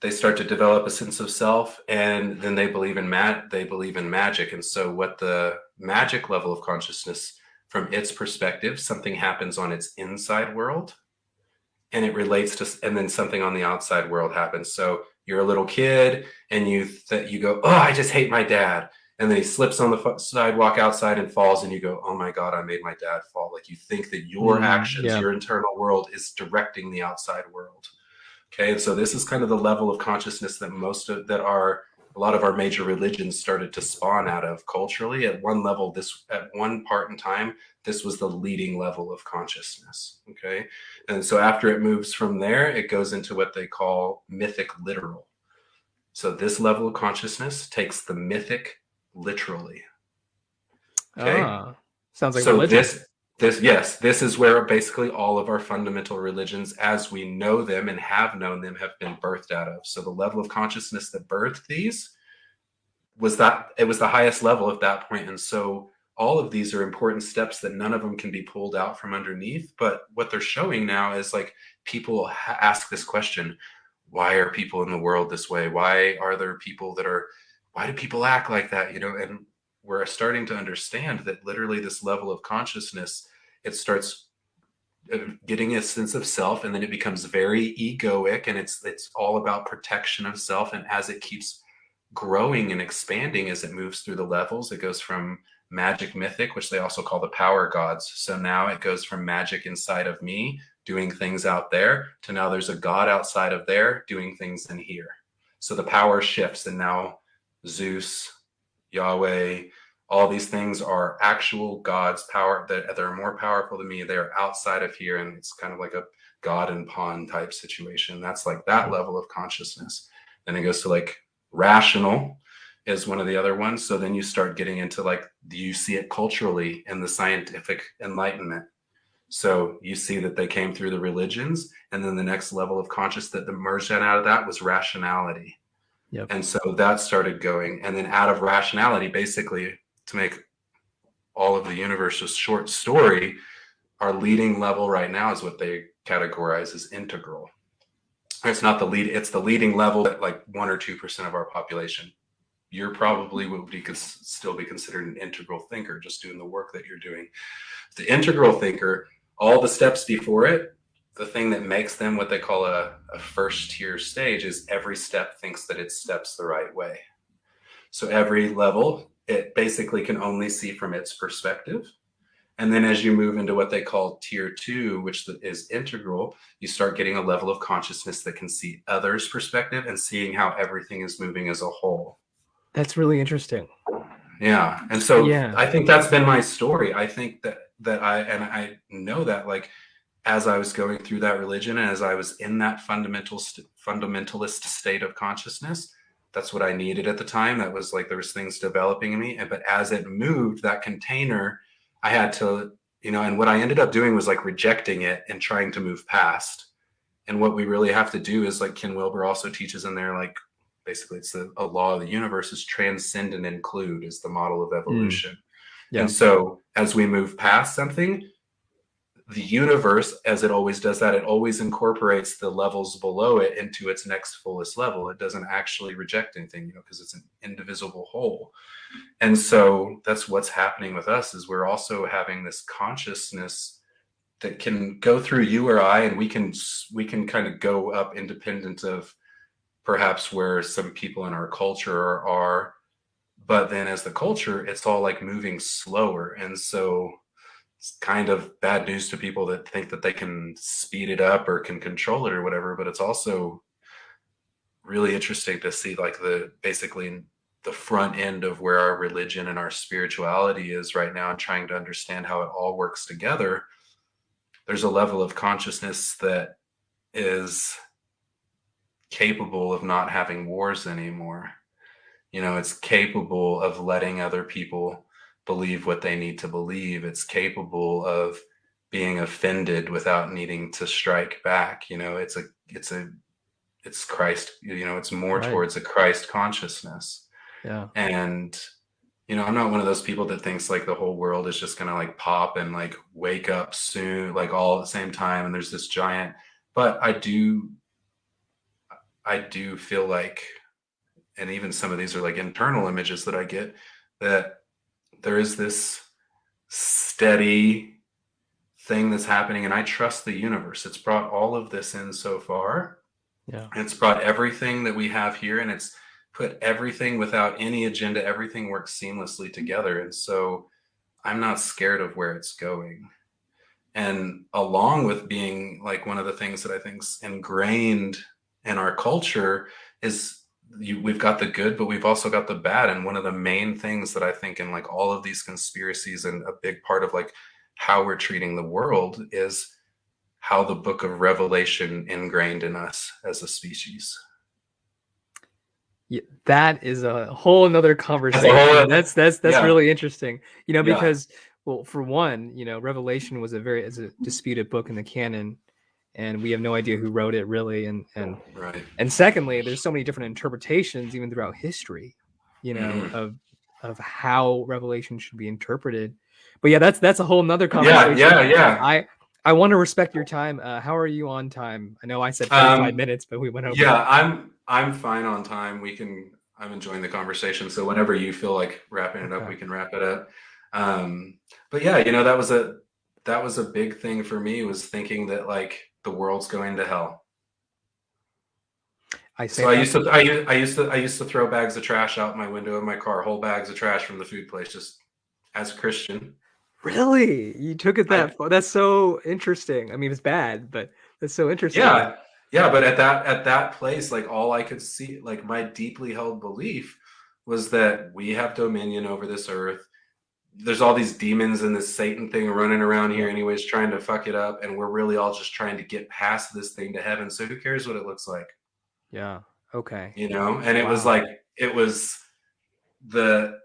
they start to develop a sense of self and then they believe in mat they believe in magic and so what the magic level of consciousness from its perspective, something happens on its inside world and it relates to, and then something on the outside world happens. So you're a little kid and you, that you go, oh, I just hate my dad. And then he slips on the sidewalk outside and falls and you go, oh my God, I made my dad fall. Like you think that your mm, actions, yeah. your internal world is directing the outside world. Okay. And so this is kind of the level of consciousness that most of that are a lot of our major religions started to spawn out of culturally at one level this at one part in time this was the leading level of consciousness okay and so after it moves from there it goes into what they call mythic literal so this level of consciousness takes the mythic literally okay ah, sounds like so religion. this this yes this is where basically all of our fundamental religions as we know them and have known them have been birthed out of. So the level of consciousness that birthed these was that it was the highest level at that point. And so all of these are important steps that none of them can be pulled out from underneath. But what they're showing now is like people ask this question why are people in the world this way? Why are there people that are why do people act like that? You know and we're starting to understand that literally this level of consciousness it starts uh, getting a sense of self and then it becomes very egoic and it's it's all about protection of self and as it keeps growing and expanding as it moves through the levels it goes from magic mythic which they also call the power gods. So now it goes from magic inside of me doing things out there to now there's a god outside of there doing things in here. So the power shifts and now zeus Yahweh, all these things are actual God's power that they're more powerful than me. They're outside of here. And it's kind of like a God and pawn type situation. That's like that level of consciousness. Then it goes to like rational is one of the other ones. So then you start getting into like, do you see it culturally in the scientific enlightenment? So you see that they came through the religions, and then the next level of conscious that emerged out of that was rationality. Yep. And so that started going. And then out of rationality, basically to make all of the universe a short story, our leading level right now is what they categorize as integral. It's not the lead, it's the leading level at like one or 2% of our population. You're probably would be still be considered an integral thinker, just doing the work that you're doing. The integral thinker, all the steps before it, the thing that makes them what they call a, a first tier stage is every step thinks that it steps the right way. So every level, it basically can only see from its perspective and then as you move into what they call tier two, which is integral, you start getting a level of consciousness that can see others' perspective and seeing how everything is moving as a whole. That's really interesting. Yeah. And so yeah. I think that's been my story. I think that that I and I know that like as I was going through that religion and as I was in that fundamental st fundamentalist state of consciousness, that's what I needed at the time. That was like there was things developing in me. But as it moved, that container I had to, you know, and what I ended up doing was like rejecting it and trying to move past. And what we really have to do is like Ken Wilber also teaches in there, like basically it's a, a law of the universe is transcend and include is the model of evolution. Mm. Yeah. And so as we move past something, the universe, as it always does that, it always incorporates the levels below it into its next fullest level. It doesn't actually reject anything, you know, because it's an indivisible whole. And so that's what's happening with us is we're also having this consciousness that can go through you or I, and we can we can kind of go up independent of perhaps where some people in our culture are. But then as the culture, it's all like moving slower. And so it's kind of bad news to people that think that they can speed it up or can control it or whatever. But it's also really interesting to see like the basically the front end of where our religion and our spirituality is right now and trying to understand how it all works together there's a level of consciousness that is capable of not having wars anymore you know it's capable of letting other people believe what they need to believe it's capable of being offended without needing to strike back you know it's a it's a it's christ you know it's more right. towards a christ consciousness yeah. And, you know, I'm not one of those people that thinks like the whole world is just going to like pop and like wake up soon, like all at the same time. And there's this giant, but I do, I do feel like, and even some of these are like internal images that I get that there is this steady thing that's happening and I trust the universe. It's brought all of this in so far. Yeah. It's brought everything that we have here and it's put everything without any agenda, everything works seamlessly together. And so I'm not scared of where it's going. And along with being like one of the things that I think's ingrained in our culture is you, we've got the good, but we've also got the bad. And one of the main things that I think in like all of these conspiracies and a big part of like how we're treating the world is how the book of Revelation ingrained in us as a species. Yeah, that is a whole another conversation. That's that's that's yeah. really interesting. You know, because yeah. well, for one, you know, Revelation was a very as a disputed book in the canon, and we have no idea who wrote it really. And and right. And secondly, there's so many different interpretations even throughout history, you know, mm. of of how Revelation should be interpreted. But yeah, that's that's a whole nother conversation. Yeah, yeah, yeah. I I want to respect your time. Uh, how are you on time? I know I said 45 um, minutes, but we went over. Yeah, I'm I'm fine on time. We can. I'm enjoying the conversation. So whenever you feel like wrapping it up, we can wrap it up. Um, but yeah, you know that was a that was a big thing for me was thinking that like the world's going to hell. I so I used to I, I used to I used to throw bags of trash out my window of my car, whole bags of trash from the food place, just as a Christian. Really? You took it that I, far? That's so interesting. I mean, it's bad, but that's so interesting. Yeah. Yeah. But at that, at that place, like all I could see, like my deeply held belief was that we have dominion over this earth. There's all these demons and this Satan thing running around here, anyways, trying to fuck it up. And we're really all just trying to get past this thing to heaven. So who cares what it looks like? Yeah. Okay. You know, and it wow. was like, it was the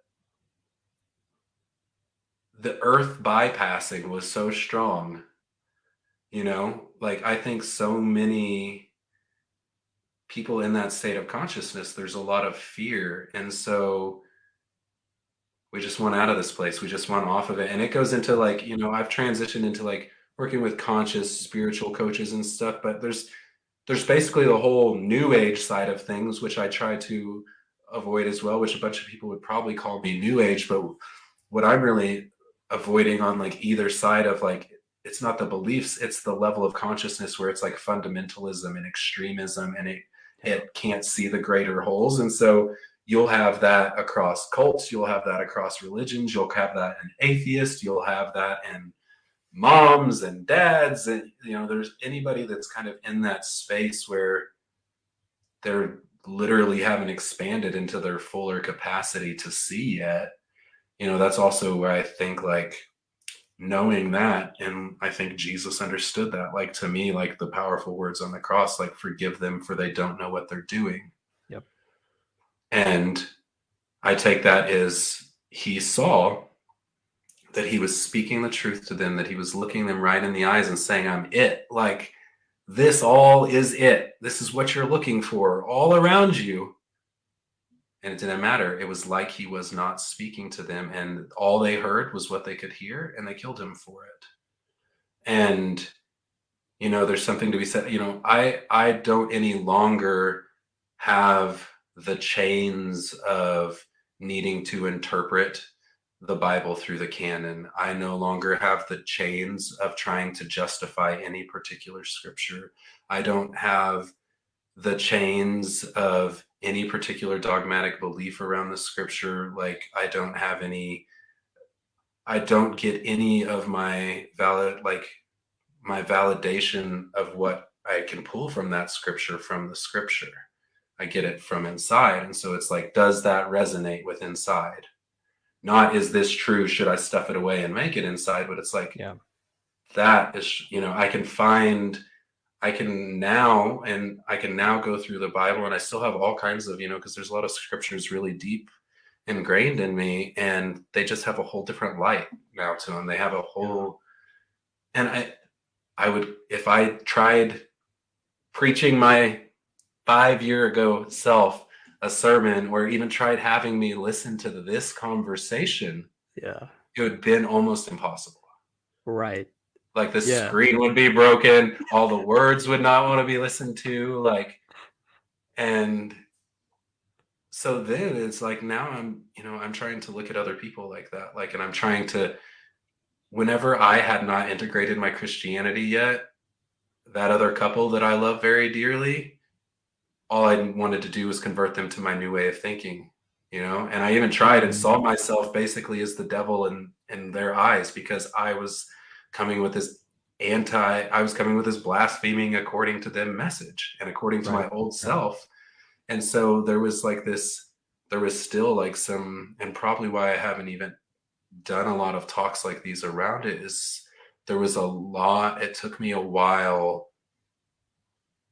the earth bypassing was so strong you know like i think so many people in that state of consciousness there's a lot of fear and so we just want out of this place we just want off of it and it goes into like you know i've transitioned into like working with conscious spiritual coaches and stuff, but there's there's basically the whole new age side of things, which I try to avoid as well, which a bunch of people would probably call me new age, but what I'm really avoiding on like either side of like it's not the beliefs, it's the level of consciousness where it's like fundamentalism and extremism and it it can't see the greater wholes. And so you'll have that across cults, you'll have that across religions, you'll have that in atheists, you'll have that in moms and dads and you know there's anybody that's kind of in that space where they're literally haven't expanded into their fuller capacity to see yet. You know that's also where i think like knowing that and i think jesus understood that. Like to me like the powerful words on the cross like forgive them for they don't know what they're doing and i take that as he saw that he was speaking the truth to them, that he was looking them right in the eyes and saying, I'm it. Like, this all is it. This is what you're looking for all around you. And it didn't matter. It was like he was not speaking to them, and all they heard was what they could hear, and they killed him for it. And you know, there's something to be said. You know, I I don't any longer have the chains of needing to interpret the Bible through the canon. I no longer have the chains of trying to justify any particular scripture. I don't have the chains of any particular dogmatic belief around the scripture. Like, I don't have any, I don't get any of my valid, like, my validation of what I can pull from that scripture from the scripture. I get it from inside. And so it's like, does that resonate with inside? not is this true? Should i stuff it away and make it inside? But it's like yeah. that is you know i can find i can now and i can now go through the bible and i still have all kinds of you know because there's a lot of scriptures really deep ingrained in me and they just have a whole different light now to them they have a whole and i i would if i tried preaching my five year ago self a sermon or even tried having me listen to this conversation, yeah, it would have been almost impossible. Right. Like the yeah. screen would be broken, all the words would not want to be listened to, like, and so then it's like now I'm, you know, I'm trying to look at other people like that, like, and I'm trying to, whenever I had not integrated my Christianity yet, that other couple that I love very dearly, all I wanted to do was convert them to my new way of thinking, you know. And I even tried and saw myself basically as the devil in in their eyes because I was coming with this anti, I was coming with this blaspheming according to them message and according to right. my old self. And so there was like this, there was still like some, and probably why I haven't even done a lot of talks like these around it is there was a lot, it took me a while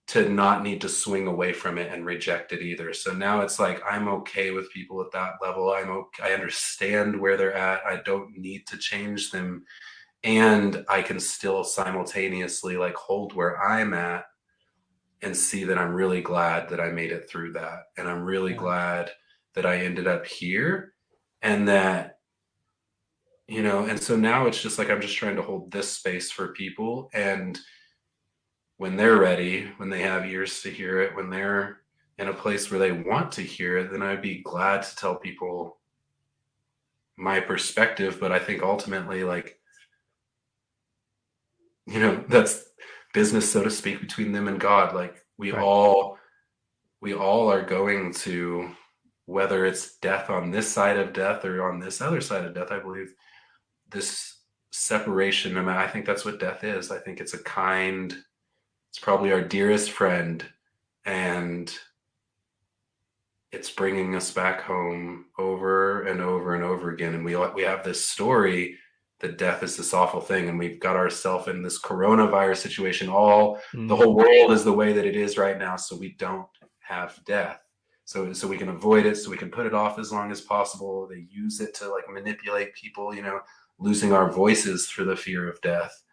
to not need to swing away from it and reject it either. So now it's like I'm okay with people at that level. I'm okay, I understand where they're at. I don't need to change them and I can still simultaneously like hold where I'm at and see that I'm really glad that I made it through that and I'm really glad that I ended up here and that you know and so now it's just like I'm just trying to hold this space for people and when they're ready, when they have ears to hear it, when they're in a place where they want to hear it, then I'd be glad to tell people my perspective. But I think ultimately, like, you know, *laughs* that's business, so to speak, between them and God. Like, we right. all, we all are going to, whether it's death on this side of death or on this other side of death, I believe this separation. I mean, I think that's what death is. I think it's a kind, it's probably our dearest friend and it's bringing us back home over and over and over again. And we we have this story that death is this awful thing and we've got ourselves in this coronavirus situation. All mm. the whole world is the way that it is right now so we don't have death. So so we can avoid it so we can put it off as long as possible. They use it to like manipulate people you know losing our voices for the fear of death.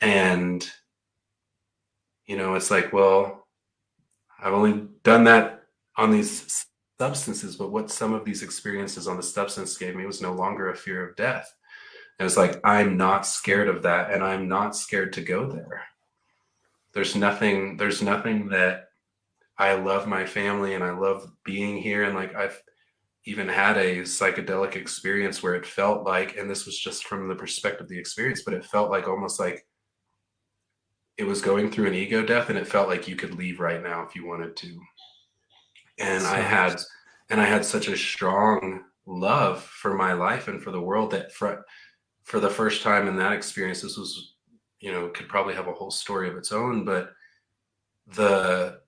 And you know, it's like, well, I've only done that on these substances, but what some of these experiences on the substance gave me was no longer a fear of death. it was like i'm not scared of that and i'm not scared to go there there's nothing there's nothing that i love my family and i love being here and like i've even had a psychedelic experience where it felt like and this was just from the perspective of the experience but it felt like almost like it was going through an ego death and it felt like you could leave right now if you wanted to. And i had and i had such a strong love for my life and for the world that for for the first time in that experience this was you know could probably have a whole story of its own but the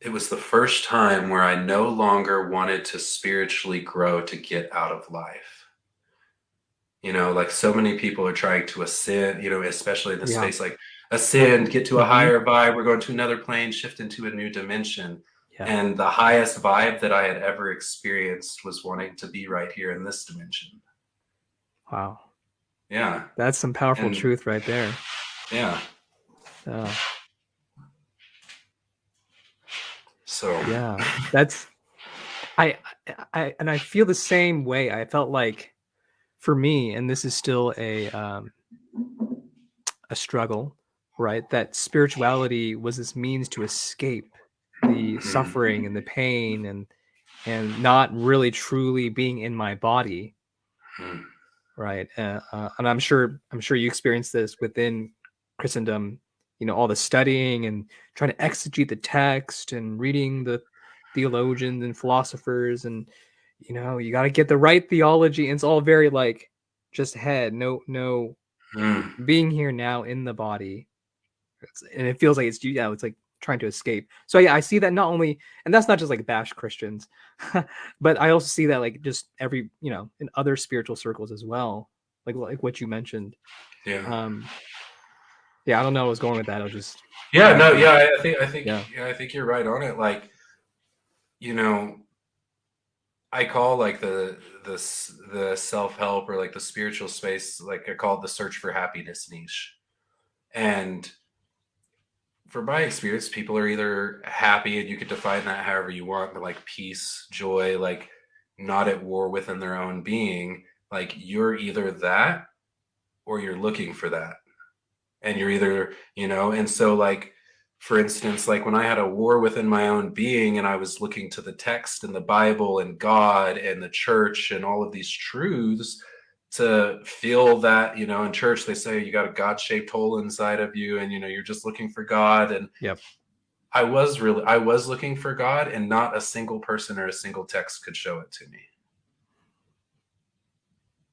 it was the first time where i no longer wanted to spiritually grow to get out of life you know like so many people are trying to ascend you know especially in the Yeah. space like ascend get to a Mhm. higher vibe we're going to another plane shift into a new dimension Yeah. and the highest vibe that i had ever experienced was wanting to be right here in this dimension Wow. yeah That's some powerful And- truth right there. yeah Yeah. so yeah *laughs* that's I, I and i feel the same way i felt like for me and this is still a um a struggle right that spirituality was this means to escape the suffering and the pain and and not really truly being in my body Mm. right uh, uh, and i'm sure i'm sure you experienced this within christendom you know all the studying and trying to exegete the text and reading the theologians and philosophers and you know you got to get the right theology and it's all very like just head no no Mm. being here now in the body it's, and it feels like it's you yeah it's like trying to escape so yeah i see that not only and that's not just like bash christians *laughs* but i also see that like just every you know in other spiritual circles as well like like what you mentioned yeah um yeah i don't know what's going with that i was just Yeah, no, yeah, I I think I think Yeah. yeah. I think you're right on it. Like, you know, I call like the the the self help or like the spiritual space, like I call it the search for happiness niche. And from my experience, people are either happy, and you could define that however you want, but like peace, joy, like not at war within their own being. Like you're either that or you're looking for that. And you're either, you know, and so like for instance, like when I had a war within my own being and I was looking to the text and the Bible and God and the church and all of these truths to feel that, you know, in church they say you got a God shaped hole inside of you and, you know, you're just looking for God. And Yep. I was really, I was looking for God and not a single person or a single text could show it to me.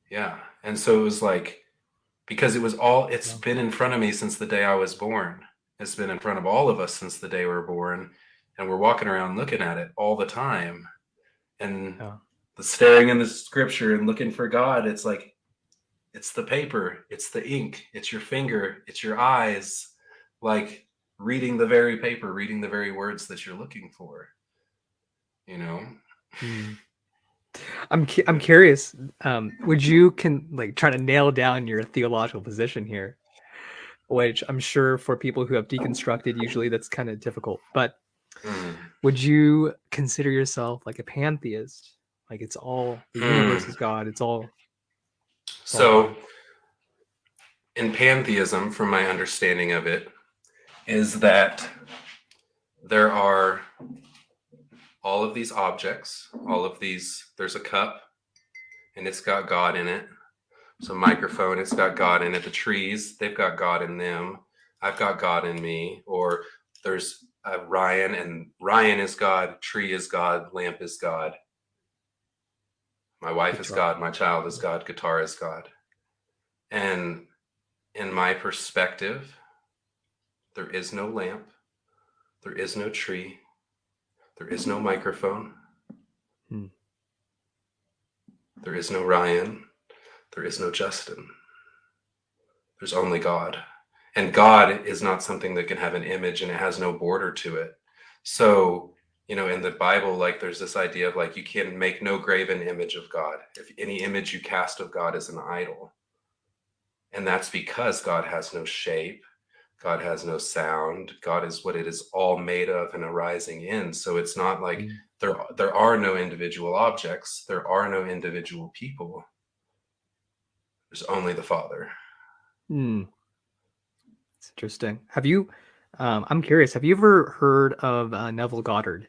Yeah. And so it was like, because it was all, it's Yeah. been in front of me since the day I was born it's been in front of all of us since the day we were born and we're walking around looking at it all the time and Yeah. the staring in the scripture and looking for god it's like it's the paper it's the ink it's your finger it's your eyes like reading the very paper reading the very words that you're looking for you know Hmm. I'm cu- I'm curious. Um, would you can like try to nail down your theological position here, which I'm sure for people who have deconstructed, usually that's kind of difficult. But Mm. would you consider yourself like a pantheist? Like it's all the universe Hmm. is God. It's all So, in pantheism, from my understanding of it, is that there are all of these objects, all of these, there's a cup and it's got God in it. So, microphone, it's got God in it. The trees, they've got God in them. I've got God in me. Or there's uh, Ryan, and Ryan is God, tree is God, lamp is God. My wife is God, my child is God, guitar is God. And in my perspective, there is no lamp, there is no tree, there is no microphone, Hmm. there is no Ryan, there is no Justin. There's only God. And God is not something that can have an image and it has no border to it. So, you know, in the Bible, like there's this idea of like you can make no graven image of God. If any image you cast of God is an idol. And that's because God has no shape. God has no sound. God is what it is all made of and arising in. So it's not like mm. there there are no individual objects. There are no individual people. There's only the Father. Hmm. It's interesting. Have you? Um, I'm curious. Have you ever heard of uh, Neville Goddard?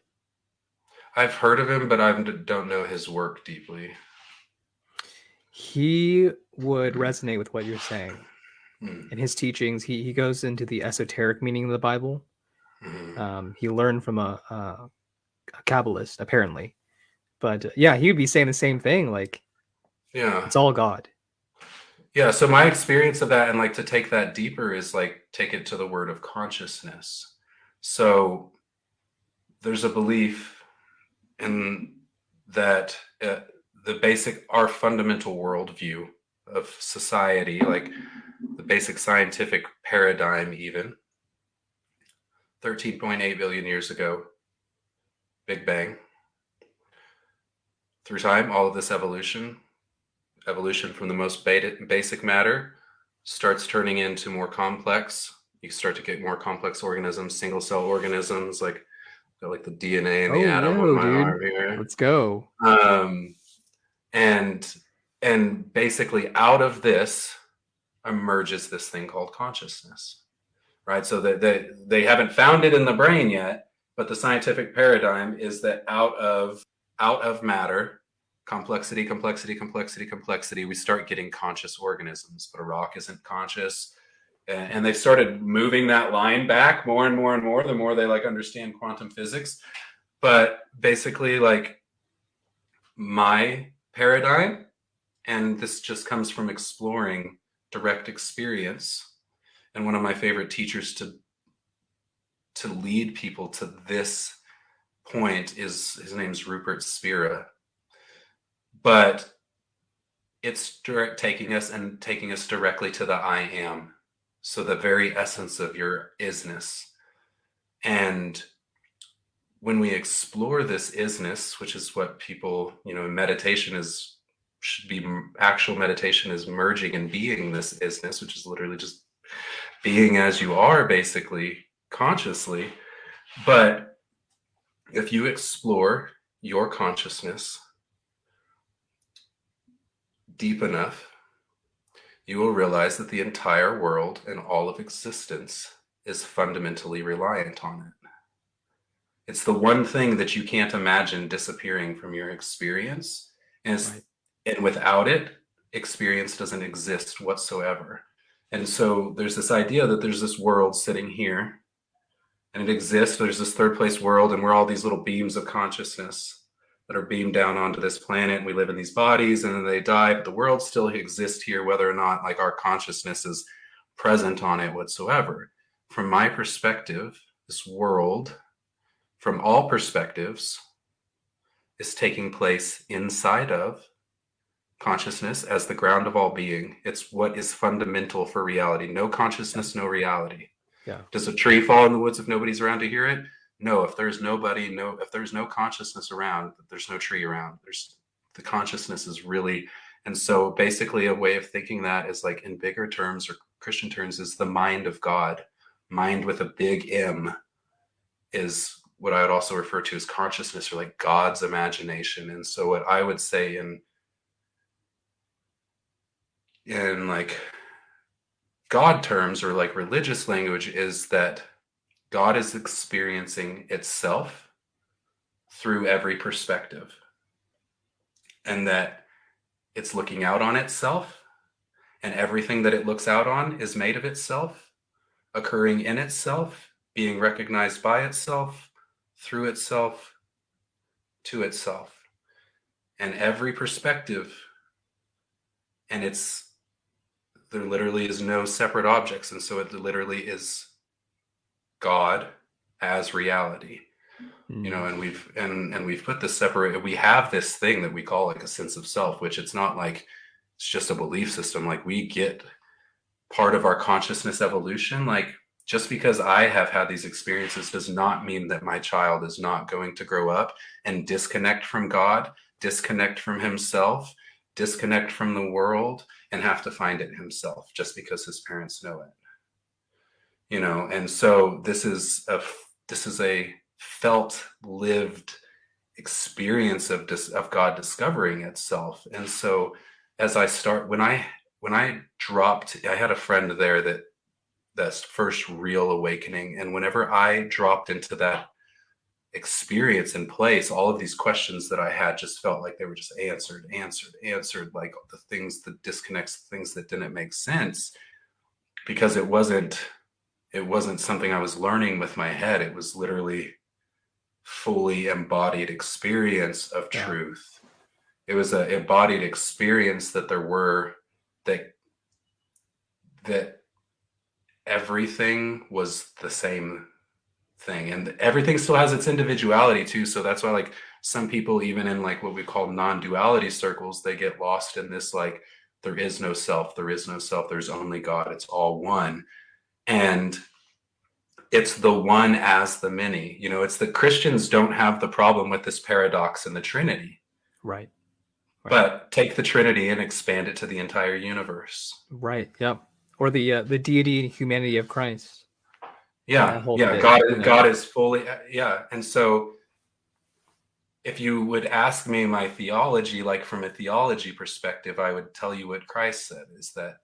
I've heard of him, but I don't know his work deeply. He would resonate with what you're saying. Mm. In his teachings, he, he goes into the esoteric meaning of the Bible. Mm. Um, he learned from a, a, a Kabbalist, apparently. But uh, yeah, he would be saying the same thing. Like, yeah, it's all God. Yeah. So my experience of that, and like to take that deeper, is like take it to the word of consciousness. So there's a belief in that uh, the basic our fundamental worldview of society like the basic scientific paradigm even 13.8 billion years ago big bang through time all of this evolution evolution from the most basic matter starts turning into more complex you start to get more complex organisms single cell organisms like like the DNA and the oh, atom on my dude. arm here. Let's go. Um, and and basically out of this emerges this thing called consciousness, right? So that they, they haven't found it in the brain yet, but the scientific paradigm is that out of out of matter, complexity, complexity, complexity, complexity, we start getting conscious organisms. But a rock isn't conscious. And they've started moving that line back more and more and more the more they like understand quantum physics. But basically like my paradigm and this just comes from exploring direct experience and one of my favorite teachers to to lead people to this point is his name's Rupert Spira but it's direct taking us and taking us directly to the I am so the very essence of your isness. And when we explore this isness, which is what people, you know, meditation is should be actual meditation is merging and being this isness, which is literally just being as you are, basically consciously. But if you explore your consciousness deep enough, you will realize that the entire world and all of existence is fundamentally reliant on it. It's the one thing that you can't imagine disappearing from your experience. And, right. and without it, experience doesn't exist whatsoever. And so there's this idea that there's this world sitting here and it exists. There's this third place world, and we're all these little beams of consciousness that are beamed down onto this planet and we live in these bodies and then they die but the world still exists here whether or not like our consciousness is present on it whatsoever. From my perspective this world from all perspectives is taking place inside of consciousness as the ground of all being. It's what is fundamental for reality. No consciousness no reality. Yeah. Does a tree fall in the woods if nobody's around to hear it no if there's nobody no if there's no consciousness around there's no tree around. There's the consciousness is really and so basically a way of thinking that is like in bigger terms or christian terms is the mind of god. Mind with a big m is what i would also refer to as consciousness or like god's imagination. And so what i would say in in like god terms or like religious language is that God is experiencing itself through every perspective, and that it's looking out on itself, and everything that it looks out on is made of itself, occurring in itself, being recognized by itself, through itself, to itself. And every perspective, and it's there literally is no separate objects, and so it literally is God as reality. Mm. You know, and we've and and we've put this separate we have this thing that we call like a sense of self, which it's not like it's just a belief system. Like we get part of our consciousness evolution. Like just because I have had these experiences does not mean that my child is not going to grow up and disconnect from God, disconnect from himself, disconnect from the world, and have to find it himself just because his parents know it you know and so this is a this is a felt lived experience of dis, of god discovering itself. And so as i start when i when i dropped i had a friend there that that's first real awakening. And whenever i dropped into that experience in place all of these questions that i had just felt like they were just answered answered answered like the things that disconnects things that didn't make sense because it wasn't it wasn't something I was learning with my head. It was literally fully embodied experience of yeah. truth. It was an embodied experience that there were that that everything was the same thing and everything still has its individuality too so that's why like some people even in like what we call non-duality circles they get lost in this like there is no self there is no self there's only god it's all one and it's the one as the many. You know it's that christians don't have the problem with this paradox in the trinity. Right, right. but take the trinity and expand it to the entire universe. Right yep. Or the uh, the deity and humanity of christ. Yeah yeah god god is fully uh, yeah. And so if you would ask me my theology like from a theology perspective i would tell you what christ said is that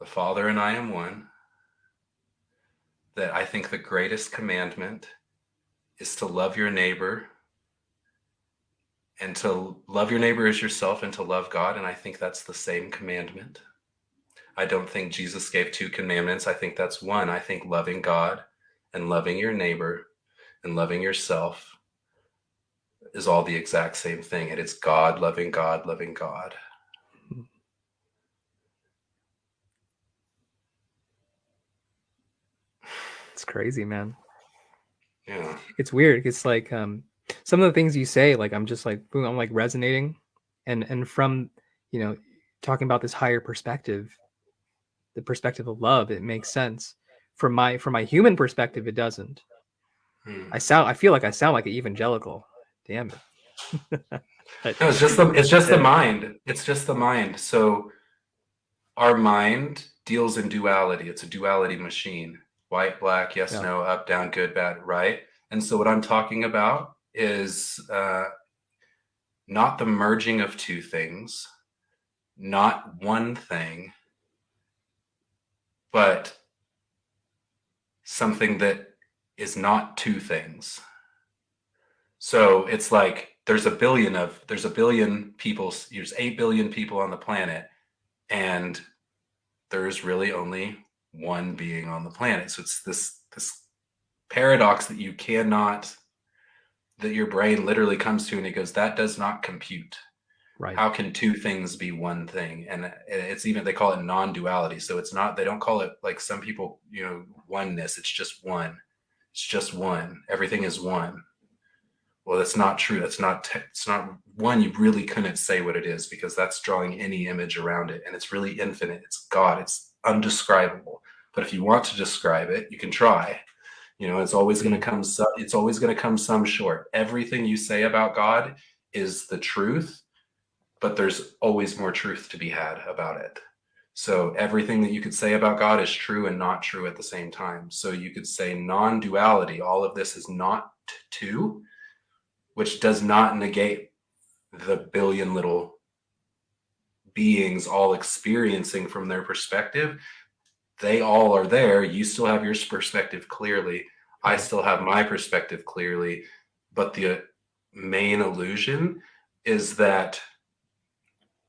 the father and i am one that I think the greatest commandment is to love your neighbor and to love your neighbor as yourself and to love God. And I think that's the same commandment. I don't think Jesus gave two commandments. I think that's one. I think loving God and loving your neighbor and loving yourself is all the exact same thing. And it's God loving God, loving God. Crazy, man. Yeah. It's weird. It's like um some of the things you say, like I'm just like boom, I'm like resonating. And and from, you know, talking about this higher perspective, the perspective of love, it makes sense. From my from my human perspective, it doesn't. Hmm. I sound I feel like I sound like an evangelical. Damn it. *laughs* no, it's just the it's just the mind. It's just the mind. So our mind deals in duality. It's a duality machine white, black, yes, yeah. no, up, down, good, bad, right. And so what I'm talking about is uh, not the merging of two things, not one thing, but something that is not two things. So it's like there's a billion of there's a billion people, there's eight billion people on the planet, and there's really only one being on the planet. So it's this this paradox that you cannot that your brain literally comes to and it goes that does not compute. Right. How can two things be one thing? And it's even they call it non-duality. So it's not they don't call it like some people you know oneness. It's just one. It's just one. Everything is one. Well that's not true. That's not it's not one. You really couldn't say what it is because that's drawing any image around it. And it's really infinite. It's god. It's undescribable but if you want to describe it, you can try. You know, it's always going to come. Some, it's always going to come some short. Everything you say about God is the truth, but there's always more truth to be had about it. So everything that you could say about God is true and not true at the same time. So you could say non-duality. All of this is not two, which does not negate the billion little beings all experiencing from their perspective they all are there. You still have your perspective clearly. I still have my perspective clearly. But the main illusion is that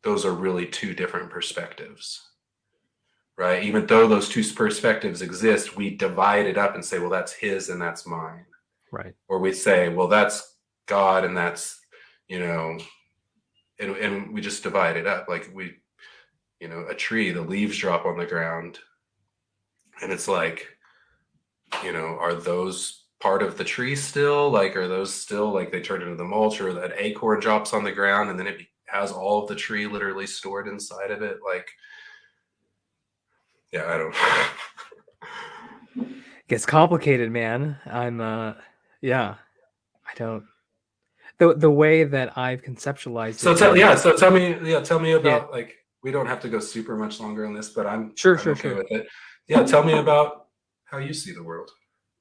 those are really two different perspectives, right? Even though those two perspectives exist, we divide it up and say, well, that's his and that's mine. Right. Or we say, well, that's God and that's, you know, and, and we just divide it up. Like we, you know, a tree, the leaves drop on the ground and it's like you know are those part of the tree still? Like are those still like they turn into the mulch or that acorn drops on the ground and then it has all of the tree literally stored inside of it? Like yeah i don't *laughs* gets complicated man. I'm uh yeah i don't the the way that i've conceptualized so tell yeah so tell me yeah tell me about yeah. like we don't have to go super much longer on this but i'm sure I'm sure okay sure with it yeah tell me about how you see the world.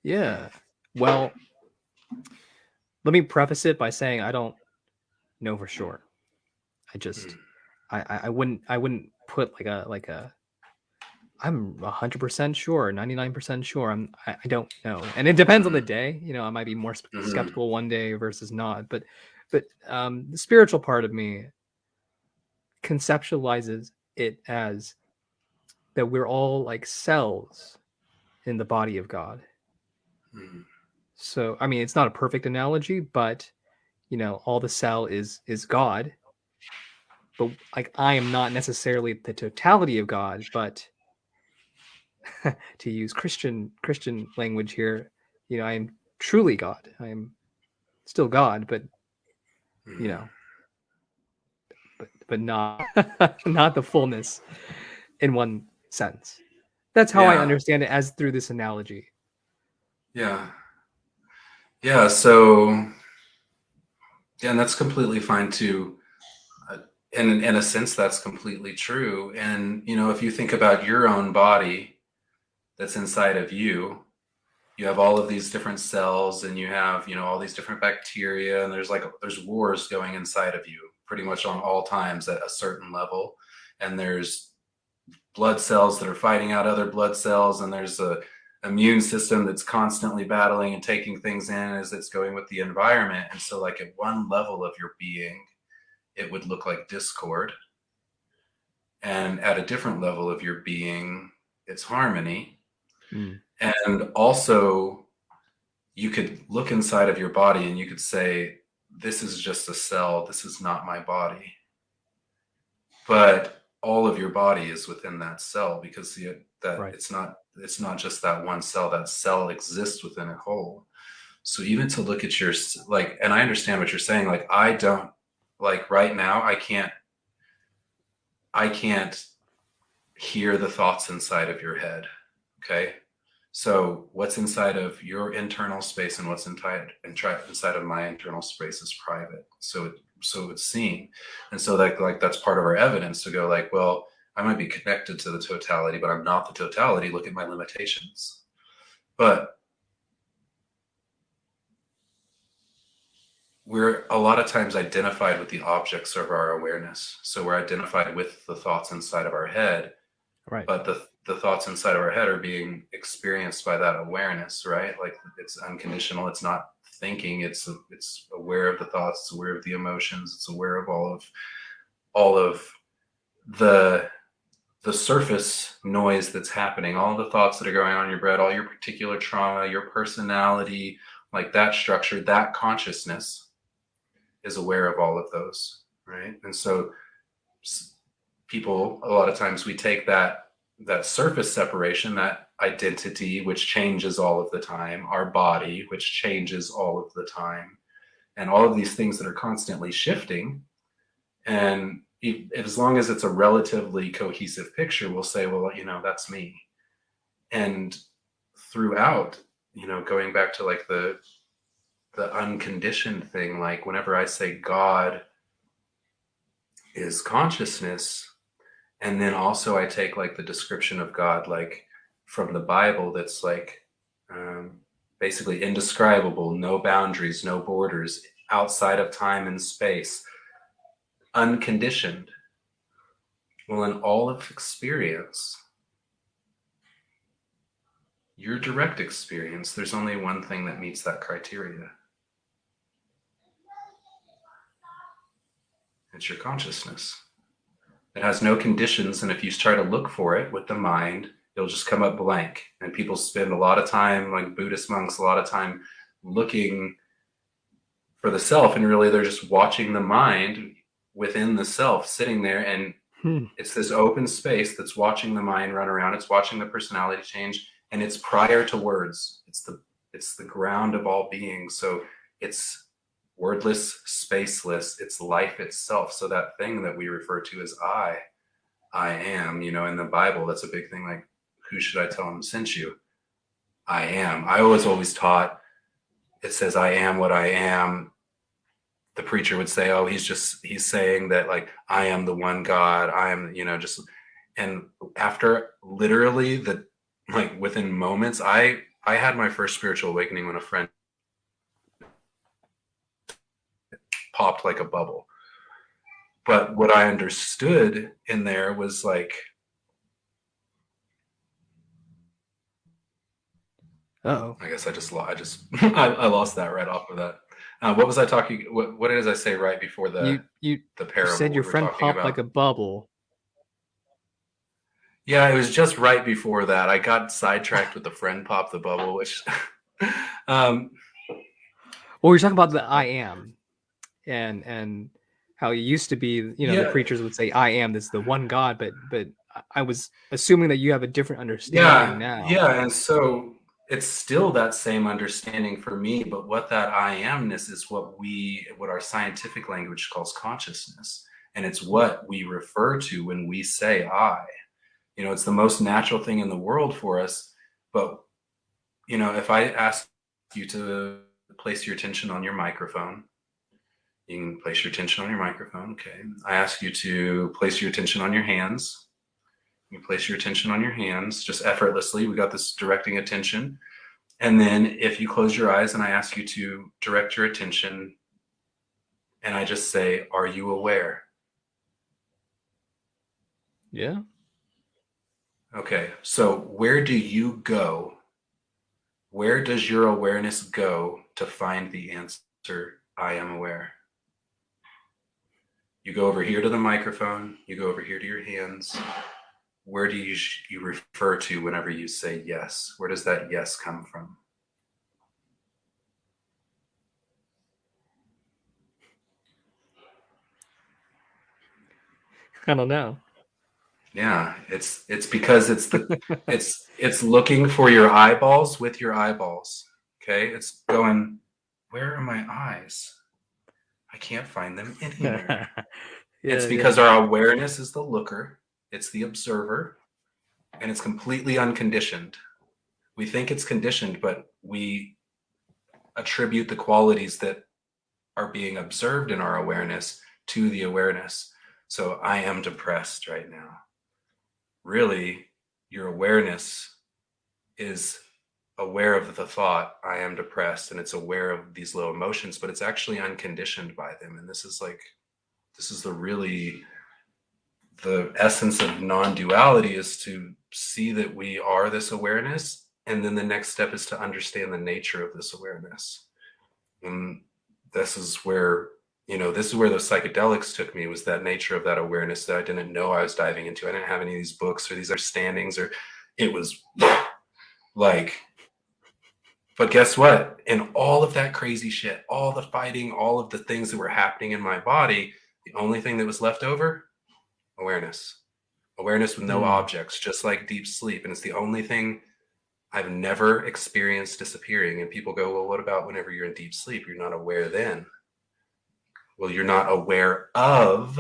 Yeah. Well, let me preface it by saying I don't know for sure. I just Mm. I I wouldn't I wouldn't put like a like a I'm 100% sure, 99% sure. I'm I, I don't know. And it depends on the day. You know, I might be more Mhm. skeptical one day versus not, but but um the spiritual part of me conceptualizes it as that we're all like cells in the body of God. Mm. So, I mean, it's not a perfect analogy, but you know, all the cell is is God. But like I am not necessarily the totality of God, but *laughs* to use Christian Christian language here, you know, I am truly God. I am still God, but you know, but but not *laughs* not the fullness in one sense. That's how I understand it as through this analogy. Yeah. Yeah. So, yeah, and that's completely fine too. Uh, in in a sense, that's completely true. And you know, if you think about your own body that's inside of you, you have all of these different cells, and you have you know all these different bacteria, and there's like there's wars going inside of you pretty much on all times at a certain level, and there's blood cells that are fighting out other blood cells, and there's a immune system that's constantly battling and taking things in as it's going with the environment. And so, like at one level of your being, it would look like discord. And at a different level of your being, it's harmony. Mm. And also, you could look inside of your body and you could say, This is just a cell. This is not my body. But all of your body is within that cell because the, that Right. it's not it's not just that one cell that cell exists within a whole so even to look at your like and i understand what you're saying like i don't like right now i can't i can't hear the thoughts inside of your head okay so what's inside of your internal space and what's inside inside of my internal space is private. So it, so it's seen. And so like like that's part of our evidence to go like well i might be connected to the totality but i'm not the totality. Look at my limitations. But we're a lot of times identified with the objects of our awareness. So we're identified with the thoughts inside of our head Right. but the the thoughts inside of our head are being experienced by that awareness right? Like it's unconditional it's not thinking it's it's aware of the thoughts it's aware of the emotions it's aware of all of all of the the surface noise that's happening all the thoughts that are going on in your brain all your particular trauma your personality like that structure that consciousness is aware of all of those right? And so people a lot of times we take that that surface separation that identity which changes all of the time our body which changes all of the time and all of these things that are constantly shifting. And as long as it's a relatively cohesive picture we'll say well you know that's me. And throughout you know going back to like the the unconditioned thing like whenever i say god is consciousness and then also i take like the description of god like from the bible that's like um, basically indescribable no boundaries no borders outside of time and space unconditioned. Well in all of experience your direct experience there's only one thing that meets that criteria. It's your consciousness it has no conditions and if you try to look for it with the mind it'll just come up blank. And people spend a lot of time like buddhist monks a lot of time looking for the self and really they're just watching the mind within the self sitting there and Hmm. it's this open space that's watching the mind run around it's watching the personality change and it's prior to words. It's the it's the ground of all being. So it's wordless spaceless it's life itself. So that thing that we refer to as i i am you know in the bible that's a big thing like who should i tell him sent you? I am. I was always taught it says i am what i am. The preacher would say oh he's just he's saying that like i am the one god i am you know just and after literally the like within moments. I I had my first spiritual awakening when a friend popped like a bubble. But what I understood in there was like oh I guess I just I just *laughs* I, I, lost that right off of that. Uh, what was I talking? What, what did I say right before the you you, the parable? you said your friend popped about? like a bubble. Yeah, it was just right before that. I got sidetracked with the friend pop the bubble, which *laughs* um well you're talking about the I am and and how it used to be, you know, yeah. the preachers would say I am this the one God, but but I was assuming that you have a different understanding yeah, now. Yeah, and so it's still that same understanding for me, but what that I amness is what we what our scientific language calls consciousness. And it's what we refer to when we say I. You know, it's the most natural thing in the world for us. But, you know, if I ask you to place your attention on your microphone, you can place your attention on your microphone. Okay. I ask you to place your attention on your hands. You place your attention on your hands just effortlessly. We got this directing attention. And then if you close your eyes and I ask you to direct your attention and I just say, Are you aware? Yeah. Okay, so where do you go? Where does your awareness go to find the answer, I am aware? You go over here to the microphone, you go over here to your hands. Where do you, you refer to whenever you say yes? Where does that yes come from? I don't know. Yeah, it's it's because it's the it's it's looking for your eyeballs with your eyeballs. Okay, it's going. Where are my eyes? I can't find them *laughs* anywhere. yeah, it's because yeah. our awareness is the looker, it's the observer, and it's completely unconditioned. We think it's conditioned, but we attribute the qualities that are being observed in our awareness to the awareness. So I am depressed right now really your awareness is aware of the thought i am depressed and it's aware of these low emotions but it's actually unconditioned by them and this is like this is the really the essence of non-duality is to see that we are this awareness and then the next step is to understand the nature of this awareness and this is where you know, this is where those psychedelics took me was that nature of that awareness that I didn't know I was diving into. I didn't have any of these books or these understandings or it was like, but guess what? In all of that crazy shit, all the fighting, all of the things that were happening in my body, the only thing that was left over, awareness, awareness with no mm. objects, just like deep sleep. And it's the only thing I've never experienced disappearing. And people go, well, what about whenever you're in deep sleep? You're not aware then well, you're not aware of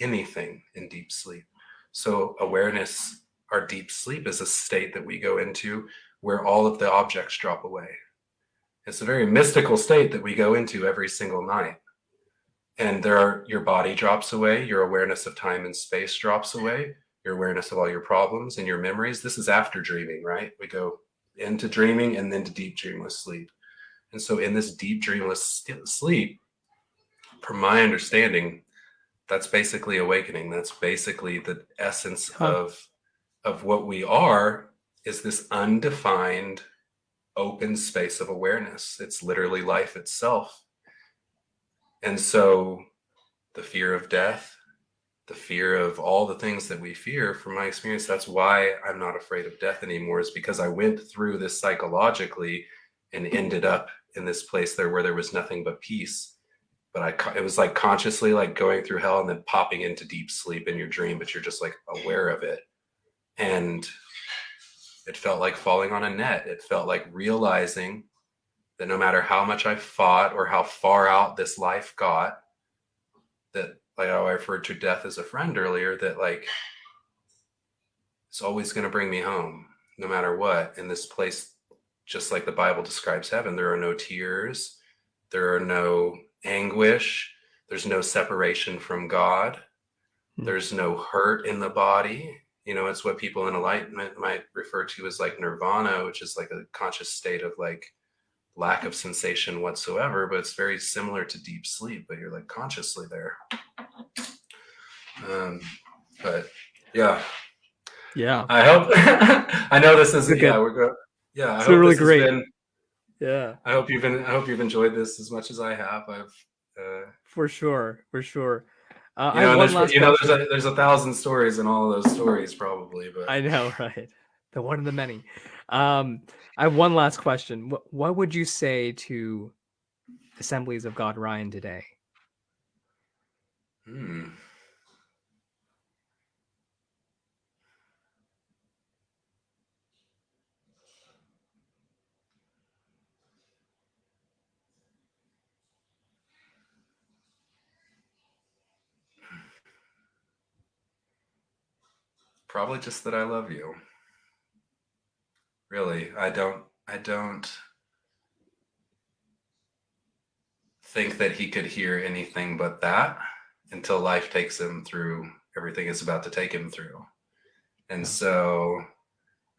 anything in deep sleep. So awareness, our deep sleep is a state that we go into where all of the objects drop away. It's a very mystical state that we go into every single night. And there are, your body drops away, your awareness of time and space drops away, your awareness of all your problems and your memories. This is after dreaming, right? We go into dreaming and then to deep dreamless sleep. And so in this deep dreamless sleep, from my understanding, that's basically awakening. That's basically the essence huh. of of what we are is this undefined open space of awareness. It's literally life itself. And so the fear of death, the fear of all the things that we fear from my experience, that's why I'm not afraid of death anymore is because I went through this psychologically and ended up in this place there where there was nothing but peace but I, it was like consciously like going through hell and then popping into deep sleep in your dream, but you're just like aware of it. And it felt like falling on a net. It felt like realizing that no matter how much I fought or how far out this life got, that like how I referred to death as a friend earlier, that like it's always going to bring me home no matter what. In this place, just like the Bible describes heaven, there are no tears, there are no anguish. There's no separation from God. Hmm. There's no hurt in the body. You know it's what people in enlightenment might refer to as like nirvana which is like a conscious state of like lack of sensation whatsoever but it's very similar to deep sleep but you're like consciously there. Um but yeah. Yeah. I hope *laughs* i know this is yeah we're good yeah it's really great. been, yeah. I hope you've been i hope you've enjoyed this as much as i have. I've uh for sure for sure uh, you know, there's, you know there's, a, there's a thousand stories in all of those stories probably but i know *laughs* right? The one of the many. Um i have one last question. What, what would you say to assemblies of god ryan today? Hmm. Probably just that I love you. Really, I don't, I don't think that he could hear anything but that until life takes him through everything it's about to take him through. And so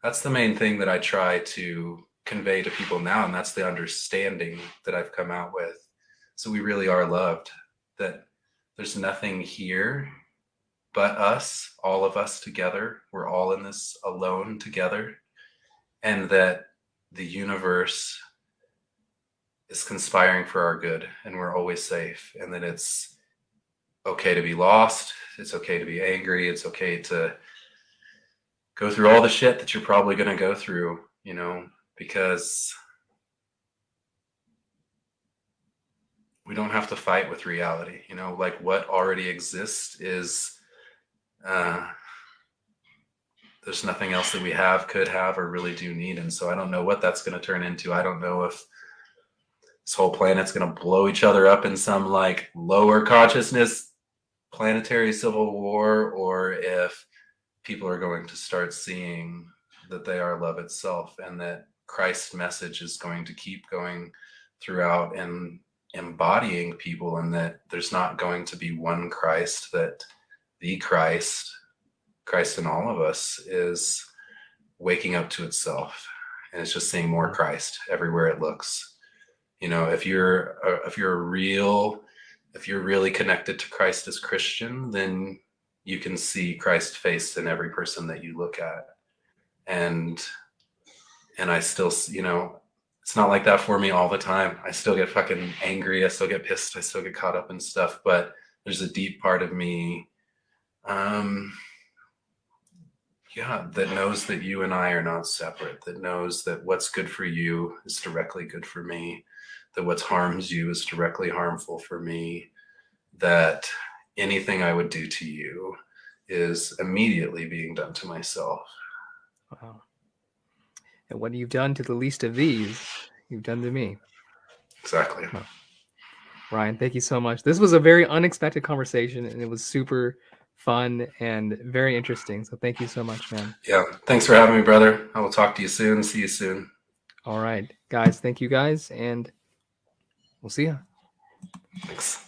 that's the main thing that I try to convey to people now. And that's the understanding that I've come out with. So we really are loved, that there's nothing here but us, all of us together. We're all in this alone together. And that the universe is conspiring for our good and we're always safe. And that it's okay to be lost. It's okay to be angry. It's okay to go through all the shit that you're probably going to go through, you know, because we don't have to fight with reality. You know, like what already exists is uh, there's nothing else that we have, could have, or really do need. And so I don't know what that's going to turn into. I don't know if this whole planet's going to blow each other up in some like lower consciousness planetary civil war, or if people are going to start seeing that they are love itself and that Christ's message is going to keep going throughout and embodying people and that there's not going to be one Christ that the Christ, Christ in all of us, is waking up to itself, and it's just seeing more Christ everywhere it looks. You know, if you're a, if you're a real, if you're really connected to Christ as Christian, then you can see Christ face in every person that you look at, and and I still, you know, it's not like that for me all the time. I still get fucking angry. I still get pissed. I still get caught up in stuff. But there's a deep part of me um, yeah, that knows that you and I are not separate, that knows that what's good for you is directly good for me, that what harms you is directly harmful for me, that anything I would do to you is immediately being done to myself. Wow. And what you've done to the least of these, you've done to me. Exactly. Ryan, thank you so much. This was a very unexpected conversation and it was super fun and very interesting. So thank you so much, man. Yeah. Thanks for having me, brother. I will talk to you soon. See you soon. All right, guys. Thank you guys. And we'll see you. Thanks.